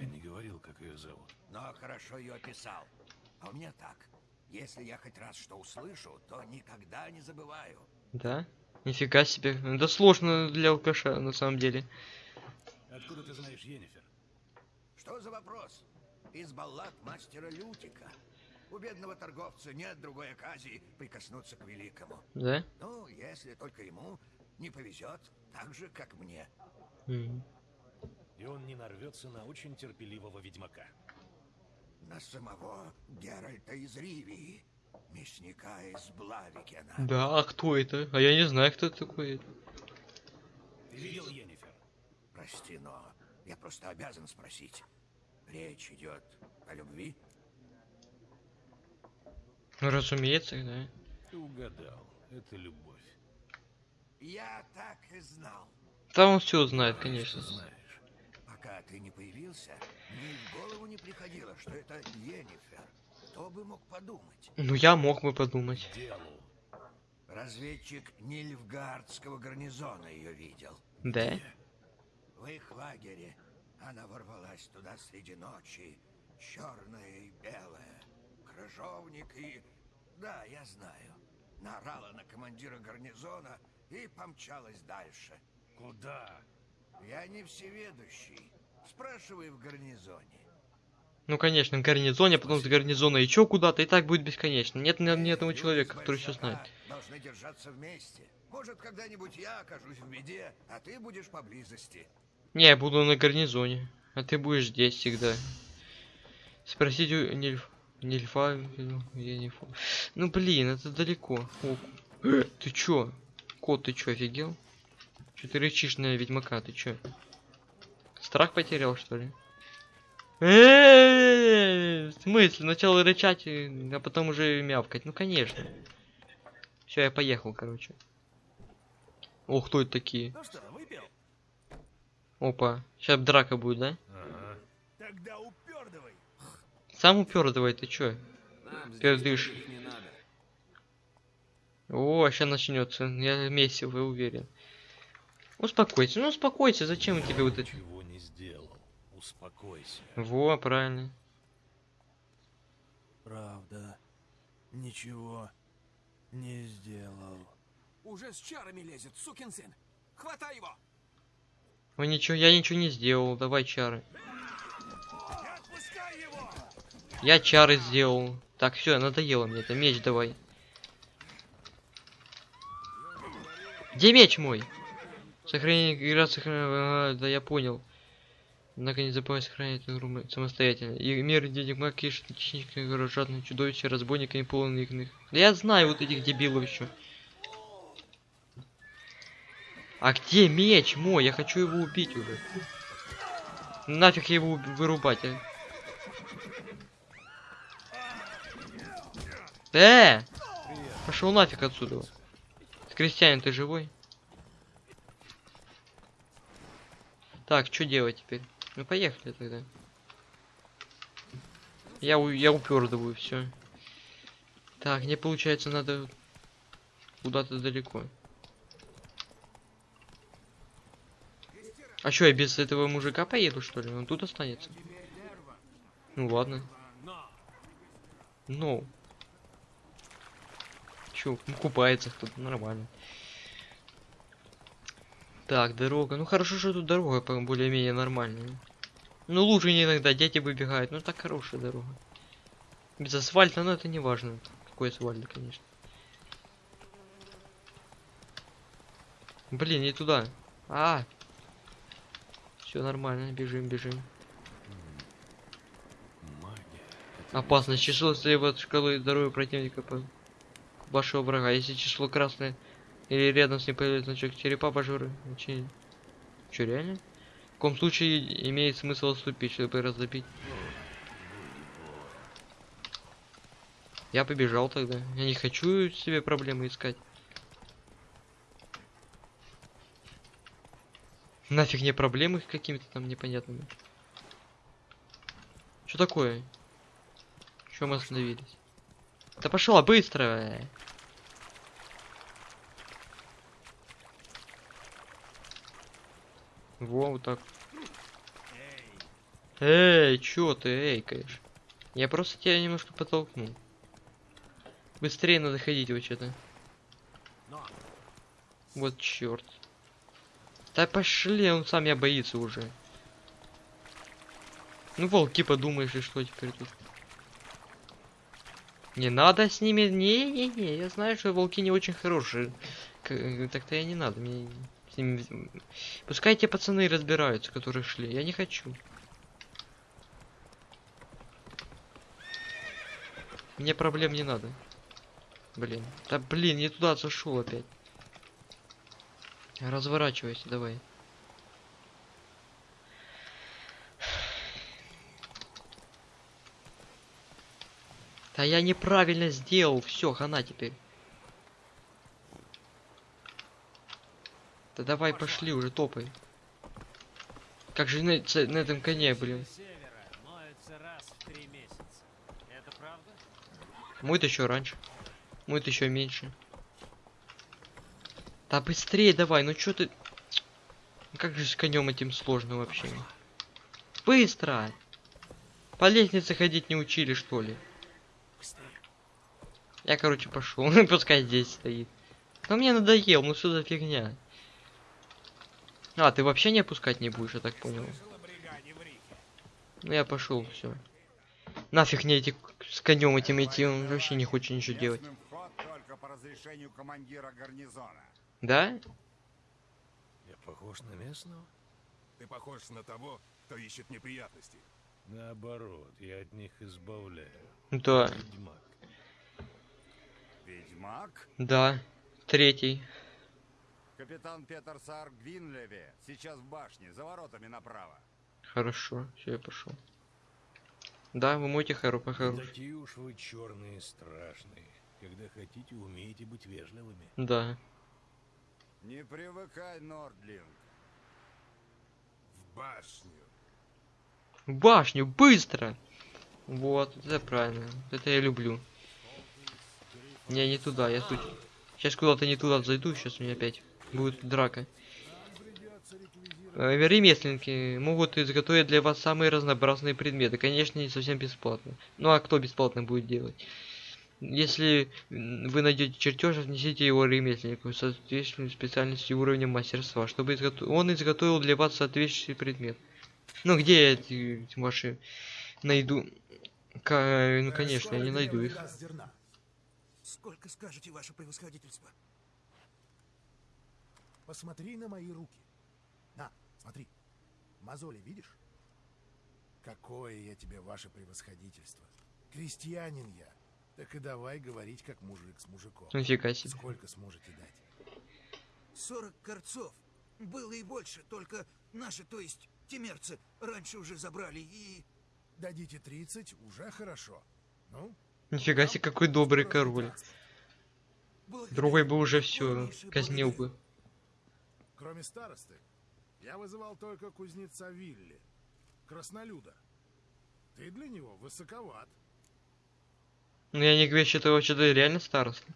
Я не говорил, как ее зовут. Но хорошо ее описал. А у меня так. Если я хоть раз что услышу, то никогда не забываю. Да? Нифига себе. Да сложно для алкаша, на самом деле. Откуда ты знаешь Енифер? Что за вопрос? Из баллад мастера Лютика. У бедного торговца нет другой оказии прикоснуться к великому. Да? Ну, если только ему не повезет, так же, как мне. Мгм. И он не нарвется на очень терпеливого ведьмака. На самого Геральта из Ривии, мясника из Блавикена. Да, а кто это? А я не знаю, кто такой. Ты видел Енифер? Прости, но я просто обязан спросить. Речь идет о любви? Ну, разумеется, да. Ты угадал. Это любовь. Я так и знал. Да он все знает, конечно. Знаешь. Пока ты не появился, мне в голову не приходило, что это Енифер. Кто бы мог подумать? Ну, я мог бы подумать. Делу. Разведчик Нильфгардского гарнизона ее видел. Да? В их лагере она ворвалась туда среди ночи, черная и белая, крыжовник и... Да, я знаю. Наорала на командира гарнизона и помчалась дальше. Куда? Я не всеведущий. Спрашивай в гарнизоне. Ну, конечно, в гарнизоне, а потом с гарнизона еще куда-то, и так будет бесконечно. Нет ни, ни одного человека, который все знает. Должны держаться вместе. Может, когда-нибудь я окажусь в беде, а ты будешь поблизости. Не, я буду на гарнизоне, а ты будешь здесь всегда. Спросить у Нильф... Нильфа... Я не фу. Ну, блин, это далеко. О, ты чё? Кот, ты чё, офигел? Чё ты рычишь на ведьмака, ты чё? Страх потерял, что ли? Э, В смысле? Сначала рычать, э, а потом уже мявкать. Ну, конечно. Все, я поехал, короче. О, кто это такие? Ну? Опа. Сейчас драка будет, да? Тогда упердывай. Сам упер давай, ты чё? Пердыш. О, сейчас начнется. Я месиво, я уверен. Успокойся, ну успокойся, зачем тебе вот это? Ничего не сделал. Успокойся. Во, правильно. Правда. Ничего Не сделал. Уже с чарами лезет, сукин сын. Хватай его! Ой, ничего, я ничего не сделал. Давай чары. Я чары сделал. Так, все, надоело мне это. Меч давай. Где меч мой? Сохранение игра сохранение. Да я понял. Однако не забывай сохранять игру самостоятельно. И мир денег маг кишет технически горожатные чудовища, разбойниками полных их. Да я знаю вот этих дебилов еще. А где меч мой? Я хочу его убить уже. Нафиг его вырубать, а? Э! Пошел нафиг отсюда. Крестьянин, ты живой? Так, что делать теперь? Ну поехали тогда. Я, у- я упердываю, все. Так, мне получается надо куда-то далеко. А что, я без этого мужика поеду, что ли? Он тут останется? Ну ладно. Ну. Чё, ну, купается кто-то, нормально. Так, дорога. Ну хорошо, что тут дорога более-менее нормальная. Ну лучше иногда дети выбегают. Ну так хорошая дорога. Без асфальта, но это не важно. Какой асфальт, конечно. Блин, не туда. А, все нормально, бежим, бежим. Опасность. Число слева от шкалы здоровья противника по вашего врага. Если число красное или рядом с ним появляется значок черепа пожары. Че, Чё, реально? В каком случае имеет смысл отступить, чтобы разобить? Я побежал тогда. Я не хочу себе проблемы искать. Нафиг мне проблемы какими-то там непонятными. Что такое? Что мы остановились? Да пошла быстро! Во, вот так. Эй, чё ты, эй, конечно. Я просто тебя немножко подтолкнул. Быстрее надо ходить вообще-то. Вот черт. Да пошли, он сам меня боится уже. Ну, волки, подумаешь, и что теперь тут? Не надо с ними... Не-не-не, я знаю, что волки не очень хорошие. Так-то я не надо. Мне с ними... Пускай те пацаны разбираются, которые шли. Я не хочу. Мне проблем не надо. Блин. Да блин, не туда зашел опять. Разворачивайся, давай. Да я неправильно сделал. Все, хана теперь. Да давай пошли уже, топай. Как же на, на этом коне, блин. Мой-то еще раньше. Мой-то еще меньше. Да быстрее давай, ну чё ты... Как же с конем этим сложно вообще? Быстро! По лестнице ходить не учили, что ли? Я, короче, пошел. Пускай здесь стоит. Но мне надоел, ну что за фигня? А, ты вообще не опускать не будешь, я так понял. Ну я пошел, все. Нафиг мне эти с конем этим идти, он вообще не хочет ничего делать. Местным вход только по разрешению командира гарнизона. Да? Я похож на местного? Ты похож на того, кто ищет неприятности. Наоборот, я от них избавляю. Да. Ведьмак. Ведьмак? Да. Третий. Капитан Петер Саар Гвинлеве сейчас в башне, за воротами направо. Хорошо, все, я пошел. Да, вы мойте по Не такие уж вы черные страшные. Когда хотите, умеете быть вежливыми. Да. Не привыкай, Нордлинг. В башню. В башню, быстро! Вот, это правильно. Это я люблю. Не, не туда, я тут. Сейчас куда-то не туда зайду, сейчас у меня опять будет драка. Э, Ремесленники могут изготовить для вас самые разнообразные предметы. Конечно, не совсем бесплатно. Ну а кто бесплатно будет делать? Если вы найдете чертеж, отнесите его ремесленнику, соответствующей специальности уровня мастерства, чтобы изгото- он изготовил для вас соответствующий предмет. Ну где я эти, ваши найду? Ка- ну конечно, я не найду их. Сколько скажете, ваше превосходительство? Посмотри на мои руки. На, смотри. Мозоли видишь? Какое я тебе, ваше превосходительство. Крестьянин я. Так и давай говорить, как мужик с мужиком. Нифига себе. Сколько сможете дать? 40 корцов. Было и больше, только наши, то есть темерцы, раньше уже забрали и... Дадите 30, уже хорошо. Ну, Нифига себе, какой добрый король. Другой бы уже все казнил бы. Кроме старосты, я вызывал только кузнеца Вилли, краснолюда. Ты для него высоковат. Ну я не говорю, что это вообще-то реально староста.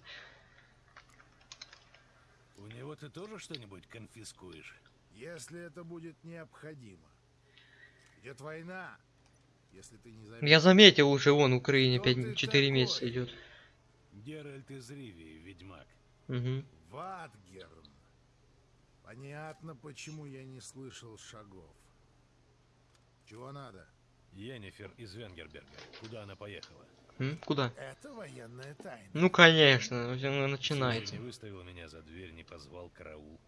У него ты тоже что-нибудь конфискуешь? Если это будет необходимо. Идет война. Если ты не Я заметил уже, вон в Украине 5-4 месяца идет. Геральт из Ривии, ведьмак. Угу. Ватгерн. Понятно, почему я не слышал шагов. Чего надо? Йеннифер из Венгерберга. Куда она поехала? М? Куда? Это военная тайна. Ну конечно, всё начинается. Не выставил меня за дверь, не позвал караул.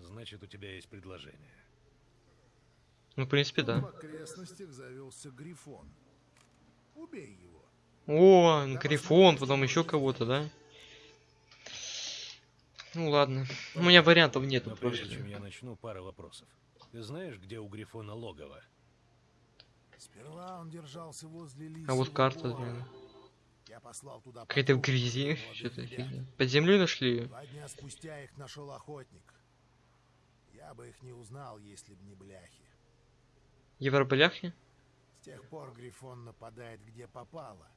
Значит, у тебя есть предложение. Ну, в принципе, В да. окрестностях завелся Грифон. Убей его. О, Грифон, потом еще кого-то, да? Ну ладно. У меня вариантов нету Но прежде чем я начну, пара вопросов. Ты знаешь, где у Грифона логово? Сперва он держался возле А вот карта, блин. Я послал туда Какая-то в грязи, что-то. Под землей нашли ее? Два дня спустя их нашел охотник. Я бы их не узнал, если б не бляхи. Европляхи? С тех пор Грифон нападает где попало.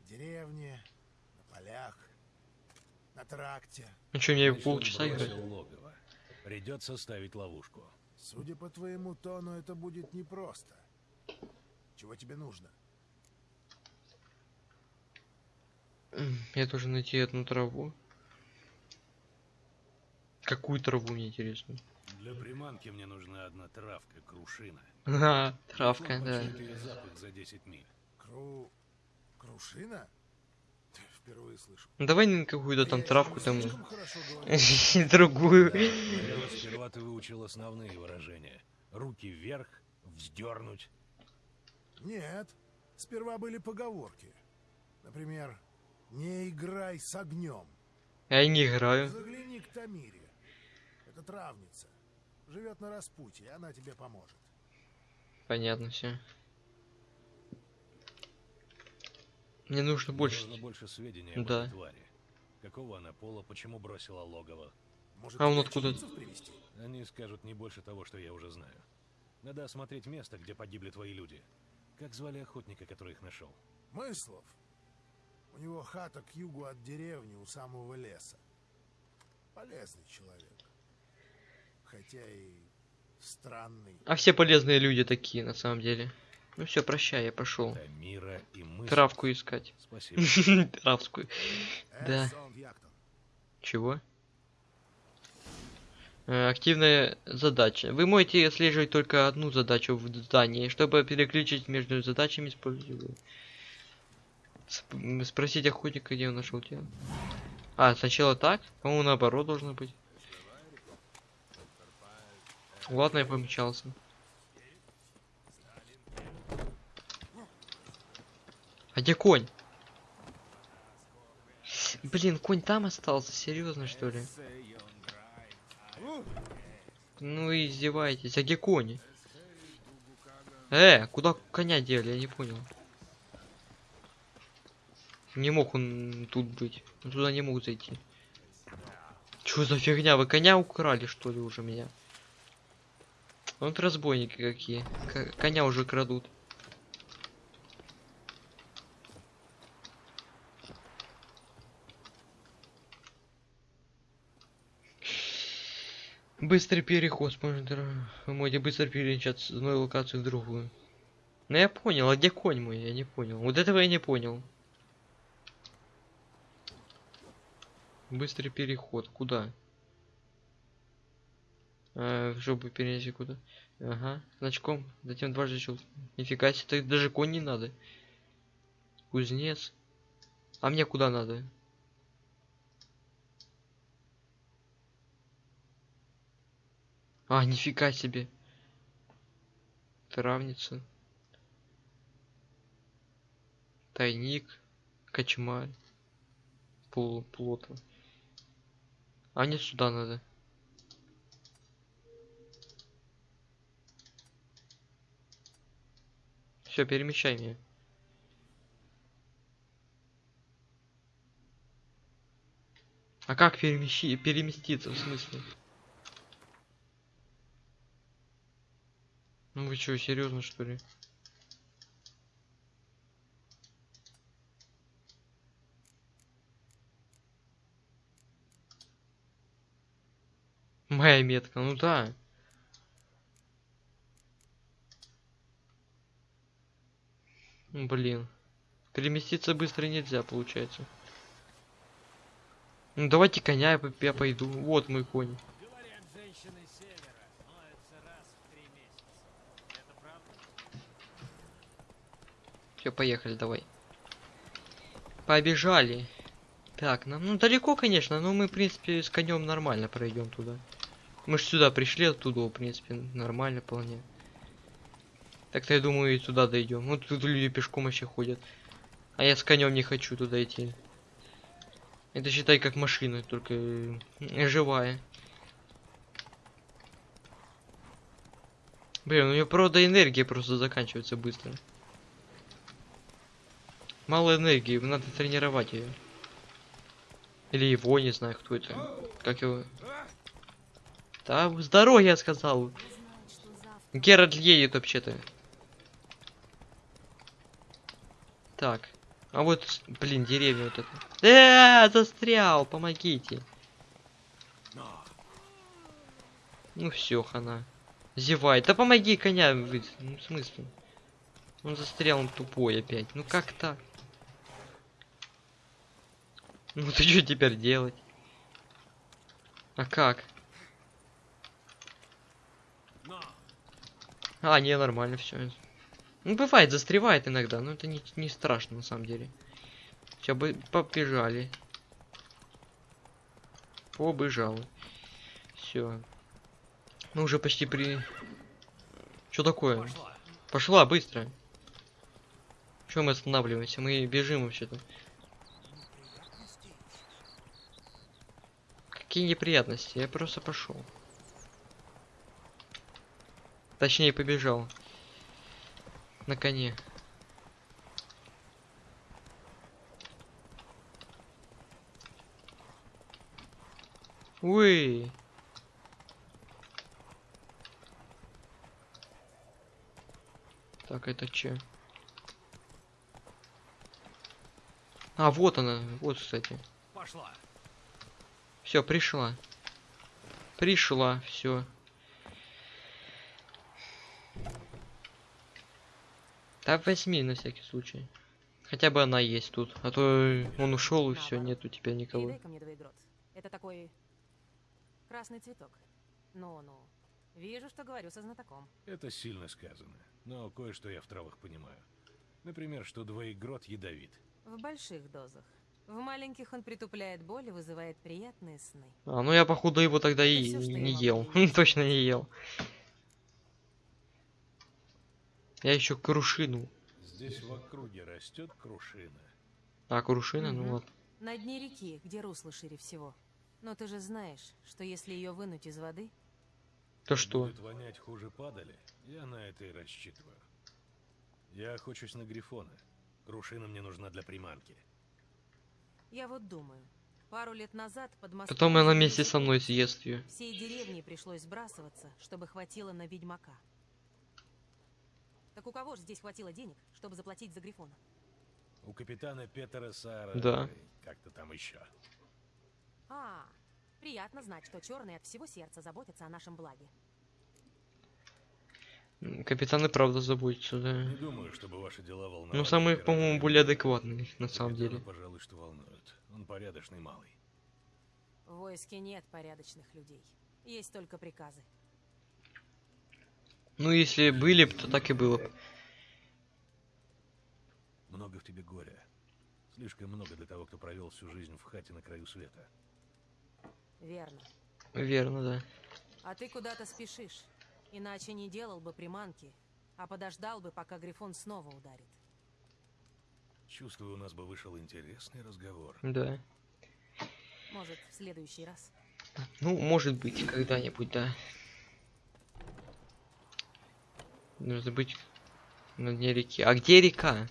В деревне, на полях, на тракте. Ну что, мне полчаса играть? логово. Придется ставить ловушку. Судя по твоему тону, это будет непросто. Чего тебе нужно? Я должен найти одну траву. Какую траву, мне интересно? Для приманки мне нужна одна травка, крушина. Ага, травка, да. запах за 10 миль. Кру... Крушина? Впервые слышу. Ну давай на какую-то там травку там. Другую. Сперва ты выучил основные выражения. Руки вверх, вздернуть. Нет, сперва были поговорки. Например, не играй с огнем. Я не играю. Загляни к Тамире. Это травница. Живет на распутье, она тебе поможет. Понятно все. Мне нужно больше. Нужно больше сведений об Да. этой твари. Какого она пола, почему бросила логово. Может, А он откуда? Они скажут не больше того, что я уже знаю. Надо осмотреть место, где погибли твои люди. Как звали охотника, который их нашел? Мыслов. У него хата к югу от деревни, у самого леса. Полезный человек. Хотя и странный. А все полезные люди такие, на самом деле. Ну все, прощай, я пошел. Травку искать. Спасибо. Травскую. Да. Чего? Э, Активная задача. Вы можете отслеживать только одну задачу в здании. Чтобы переключить между задачами, используйте. Сп- Спросить охотника, где он нашел тело. А, сначала так? По-моему, наоборот должно быть. Ладно, я помечался. А где конь? Блин, конь там остался, серьезно что ли? Ну и издеваетесь. А где конь? Э, куда коня дели? Я не понял. Не мог он тут быть. Он туда не мог зайти. Чё за фигня? Вы коня украли, что ли, уже меня? Вот разбойники какие. К- коня уже крадут. Быстрый переход. Может, можете быстро перемещаться с одной локации в другую. Ну я понял, а где конь мой? Я не понял. Вот этого я не понял. Быстрый переход. Куда? А, чтобы перенести куда? Ага, значком. Затем дважды щелк. Нифига себе, даже конь не надо. Кузнец. А мне куда надо? А, нифига себе. Травница. Тайник. Кочмарь. Пол, плота. А мне сюда надо. Все, перемещай меня. А как перемещи, переместиться, в смысле? Ну вы что, серьезно что ли? Моя метка, ну да. Блин. Переместиться быстро нельзя, получается. Ну давайте коня я, я пойду. Вот мой конь. Говорят, женщины севера моются раз в три месяца. Это правда? Все, поехали, давай. Побежали. Так, нам ну далеко, конечно, но мы, в принципе, с конем нормально пройдем туда. Мы же сюда пришли оттуда, в принципе, нормально вполне. Так-то я думаю и туда дойдем. Ну тут люди пешком вообще ходят. А я с конем не хочу туда идти. Это считай как машина, только э, живая. Блин, у нее правда энергия просто заканчивается быстро. Мало энергии, надо тренировать ее. Или его, не знаю, кто это. Как его. Да, с дороги я сказал. Геральт едет вообще-то. Так. А вот, блин, деревня вот эта. Э, застрял, помогите. Ну все, хана. Зевай. Да помоги коня. Ну, в смысле? Он застрял, он тупой опять. Ну как так? Ну ты что теперь делать? А как? А, не, нормально все. Ну, бывает, застревает иногда, но это не, не страшно на самом деле. Все, бы побежали. Побежал. Все. Мы уже почти при... Что такое? Пошла. Быстро. Чего мы останавливаемся? Мы бежим вообще-то. Какие неприятности? Я просто пошел. Точнее, побежал. На коне. Уй. Так, это че? А, вот она. Вот, кстати. Пошла. Все, пришла. Пришла, все. Да возьми на всякий случай. Хотя бы она есть тут. А то он ушел и все, нету теперь никого. Передай-ка мне двоегрот. Это такой красный цветок. Ну-ну. Вижу, что говорю со знатоком. Это сильно сказано. Но кое-что я в травах понимаю. Например, что двоегрот ядовит. В больших дозах. В маленьких он притупляет боль и вызывает приятные сны. А, ну я походу его тогда Это и я не ел. Точно не ел. Я еще крушину. Здесь в округе растет крушина. А, крушина, ну Мгм. ладно. На дне реки, где русло шире всего. Но ты же знаешь, что если ее вынуть из воды, То что? Будет вонять хуже падали, я на это и рассчитываю. Я охочусь на грифона. Крушина мне нужна для приманки. Я вот думаю, пару лет назад под мостом... Потом она вместе со мной съест ее. Всей деревне пришлось сбрасываться, чтобы хватило на ведьмака. Так у кого же здесь хватило денег, чтобы заплатить за Грифона? У капитана Петера Сара... Да. Как-то там еще. А, приятно знать, что черные от всего сердца заботятся о нашем благе. М, Капитан и правда заботится, да. Не думаю, чтобы ваши дела волновали. Ну, самый, императора. по-моему, более адекватный, на самом деле. пожалуй, что волнует. Он порядочный малый. В войске нет порядочных людей. Есть только приказы. Ну, если были бы, то так и было бы. Много в тебе горя. Слишком много для того, кто провел всю жизнь в хате на краю света. Верно. Верно, да. А ты куда-то спешишь. Иначе не делал бы приманки, а подождал бы, пока Грифон снова ударит. Чувствую, у нас бы вышел интересный разговор. Да. Может, в следующий раз. Ну, может быть, когда-нибудь, да. Нужно быть на дне реки. А где река?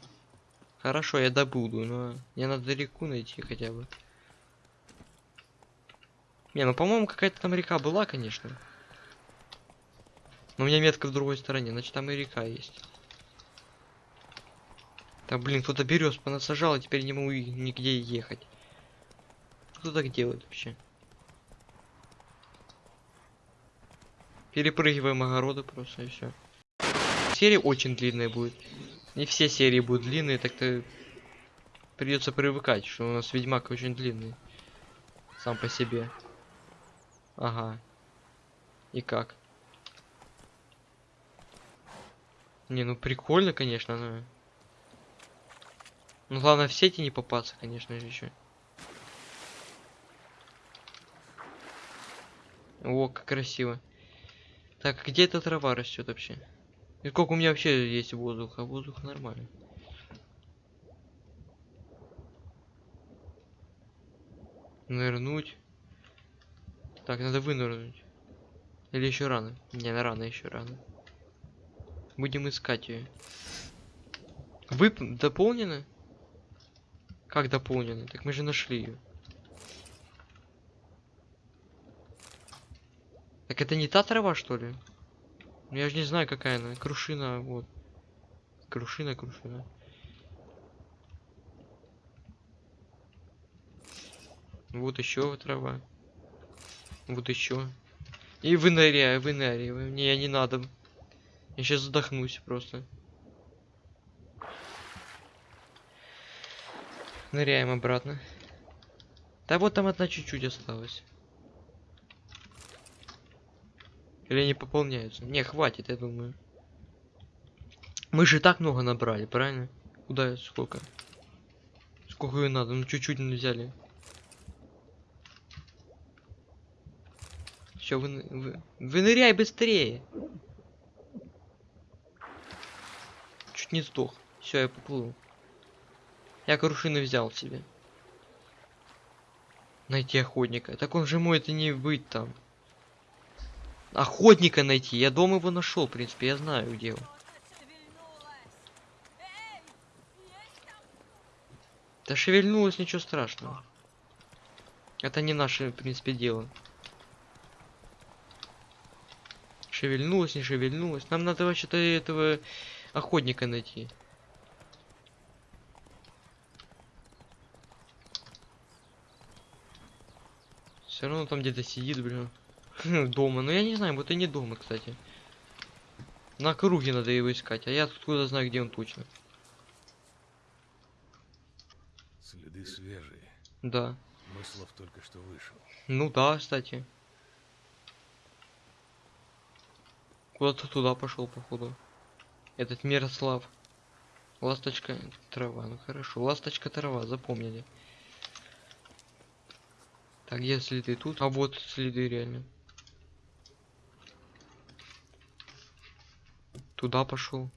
Хорошо, я добуду, но мне надо реку найти хотя бы. Не, ну по-моему какая-то там река была, конечно. Но у меня метка в другой стороне, значит там и река есть. Так, блин, кто-то берез понасажал, и теперь не могу нигде ехать. Кто так делает вообще? Перепрыгиваем огороды просто и все. Серия очень длинная будет. Не все серии будут длинные, так-то придется привыкать, что у нас Ведьмак очень длинный. Сам по себе. Ага. И как? Не, ну прикольно, конечно, но... Ну главное в сети не попасться, конечно же, еще. О, как красиво. Так, где эта трава растет вообще? И сколько у меня вообще есть воздуха? Воздух нормально. Нырнуть. Так, надо вынырнуть. Или еще рано? Не, на рано еще рано. Будем искать ее. Вы дополнены? Как дополнены? Так мы же нашли ее. Так это не та трава, что ли? Ну, я же не знаю, какая она. Крушина, вот. Крушина, крушина. Вот еще трава. Вот еще. И выныряю, выныряю. Не, не надо. Я сейчас задохнусь просто. Ныряем обратно. Да вот там одна чуть-чуть осталась. Или они пополняются? Не, хватит, я думаю. Мы же так много набрали, правильно? Куда сколько? Сколько ее надо? Ну чуть-чуть не взяли. Все, вы, вы, выныряй быстрее. Чуть не сдох. Все, я поплыл. Я крушины взял себе. Найти охотника. Так он же может и не быть там. Охотника найти. Я дома его нашел, в принципе, я знаю, где он. Да шевельнулось, ничего страшного. Это не наше, в принципе, дело. Шевельнулось, не шевельнулось. Нам надо вообще-то этого охотника найти. Все равно там где-то сидит, блин. дома. Но я не знаю, вот и не дома, кстати. На круге надо его искать, а я откуда знаю, где он точно. Следы свежие. Да. Мыслов только что вышел. Ну да, кстати. Куда-то туда пошел, походу. Этот Мирослав. Ласточка трава, ну хорошо. Ласточка трава, запомнили. Так, где следы тут? А вот следы реально. Туда пошел.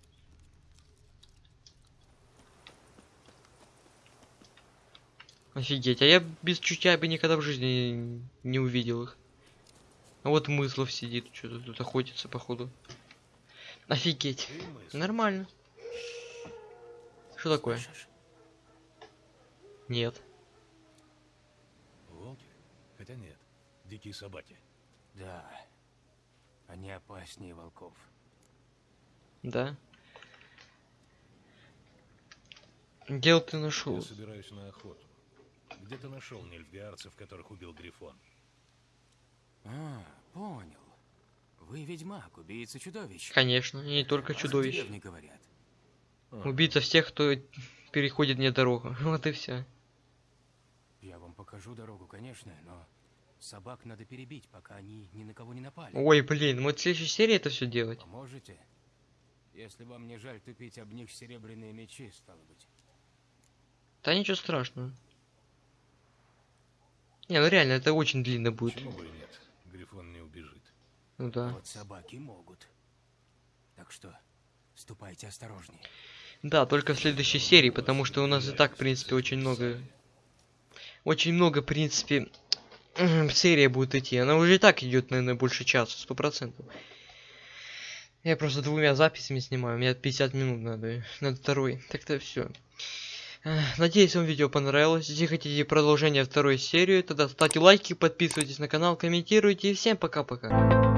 Офигеть, а я без чутья бы никогда в жизни не, увидел их. А вот Мыслов сидит, что-то тут охотится, походу. Офигеть. Нормально. Что такое? Нет. Волки? Хотя нет. Дикие собаки. Да. Они опаснее волков. Да. Где ты нашел? Я собираюсь на охоту. Где ты нашел нильфгаарцев, которых убил Грифон? А, понял. Вы ведьмак, убийца чудовищ. Конечно, и не только Вас в чудовищ. говорят. Убийца всех, кто переходит мне дорогу. Вот и все. Я вам покажу дорогу, конечно, но Собак надо перебить, пока они ни на кого не напали. Ой, блин, вот в следующей серии это все делать. Поможете? Если вам не жаль тупить об них серебряные мечи, стало быть. Да ничего страшного. Не, ну реально, это очень длинно будет. Почему бы и нет? Грифон не убежит. Ну да. Вот собаки могут. Так что ступайте осторожнее. Да, только в следующей серии, потому что у нас и так, в принципе, очень много... Очень много, в принципе, серия будет идти. Она уже и так идет, наверное, больше часа, сто процентов. Я просто двумя записями снимаю, мне 50 минут надо, надо второй. Так-то все. Надеюсь, вам видео понравилось. Если хотите продолжение второй серии, тогда ставьте лайки, подписывайтесь на канал, комментируйте. И всем пока-пока.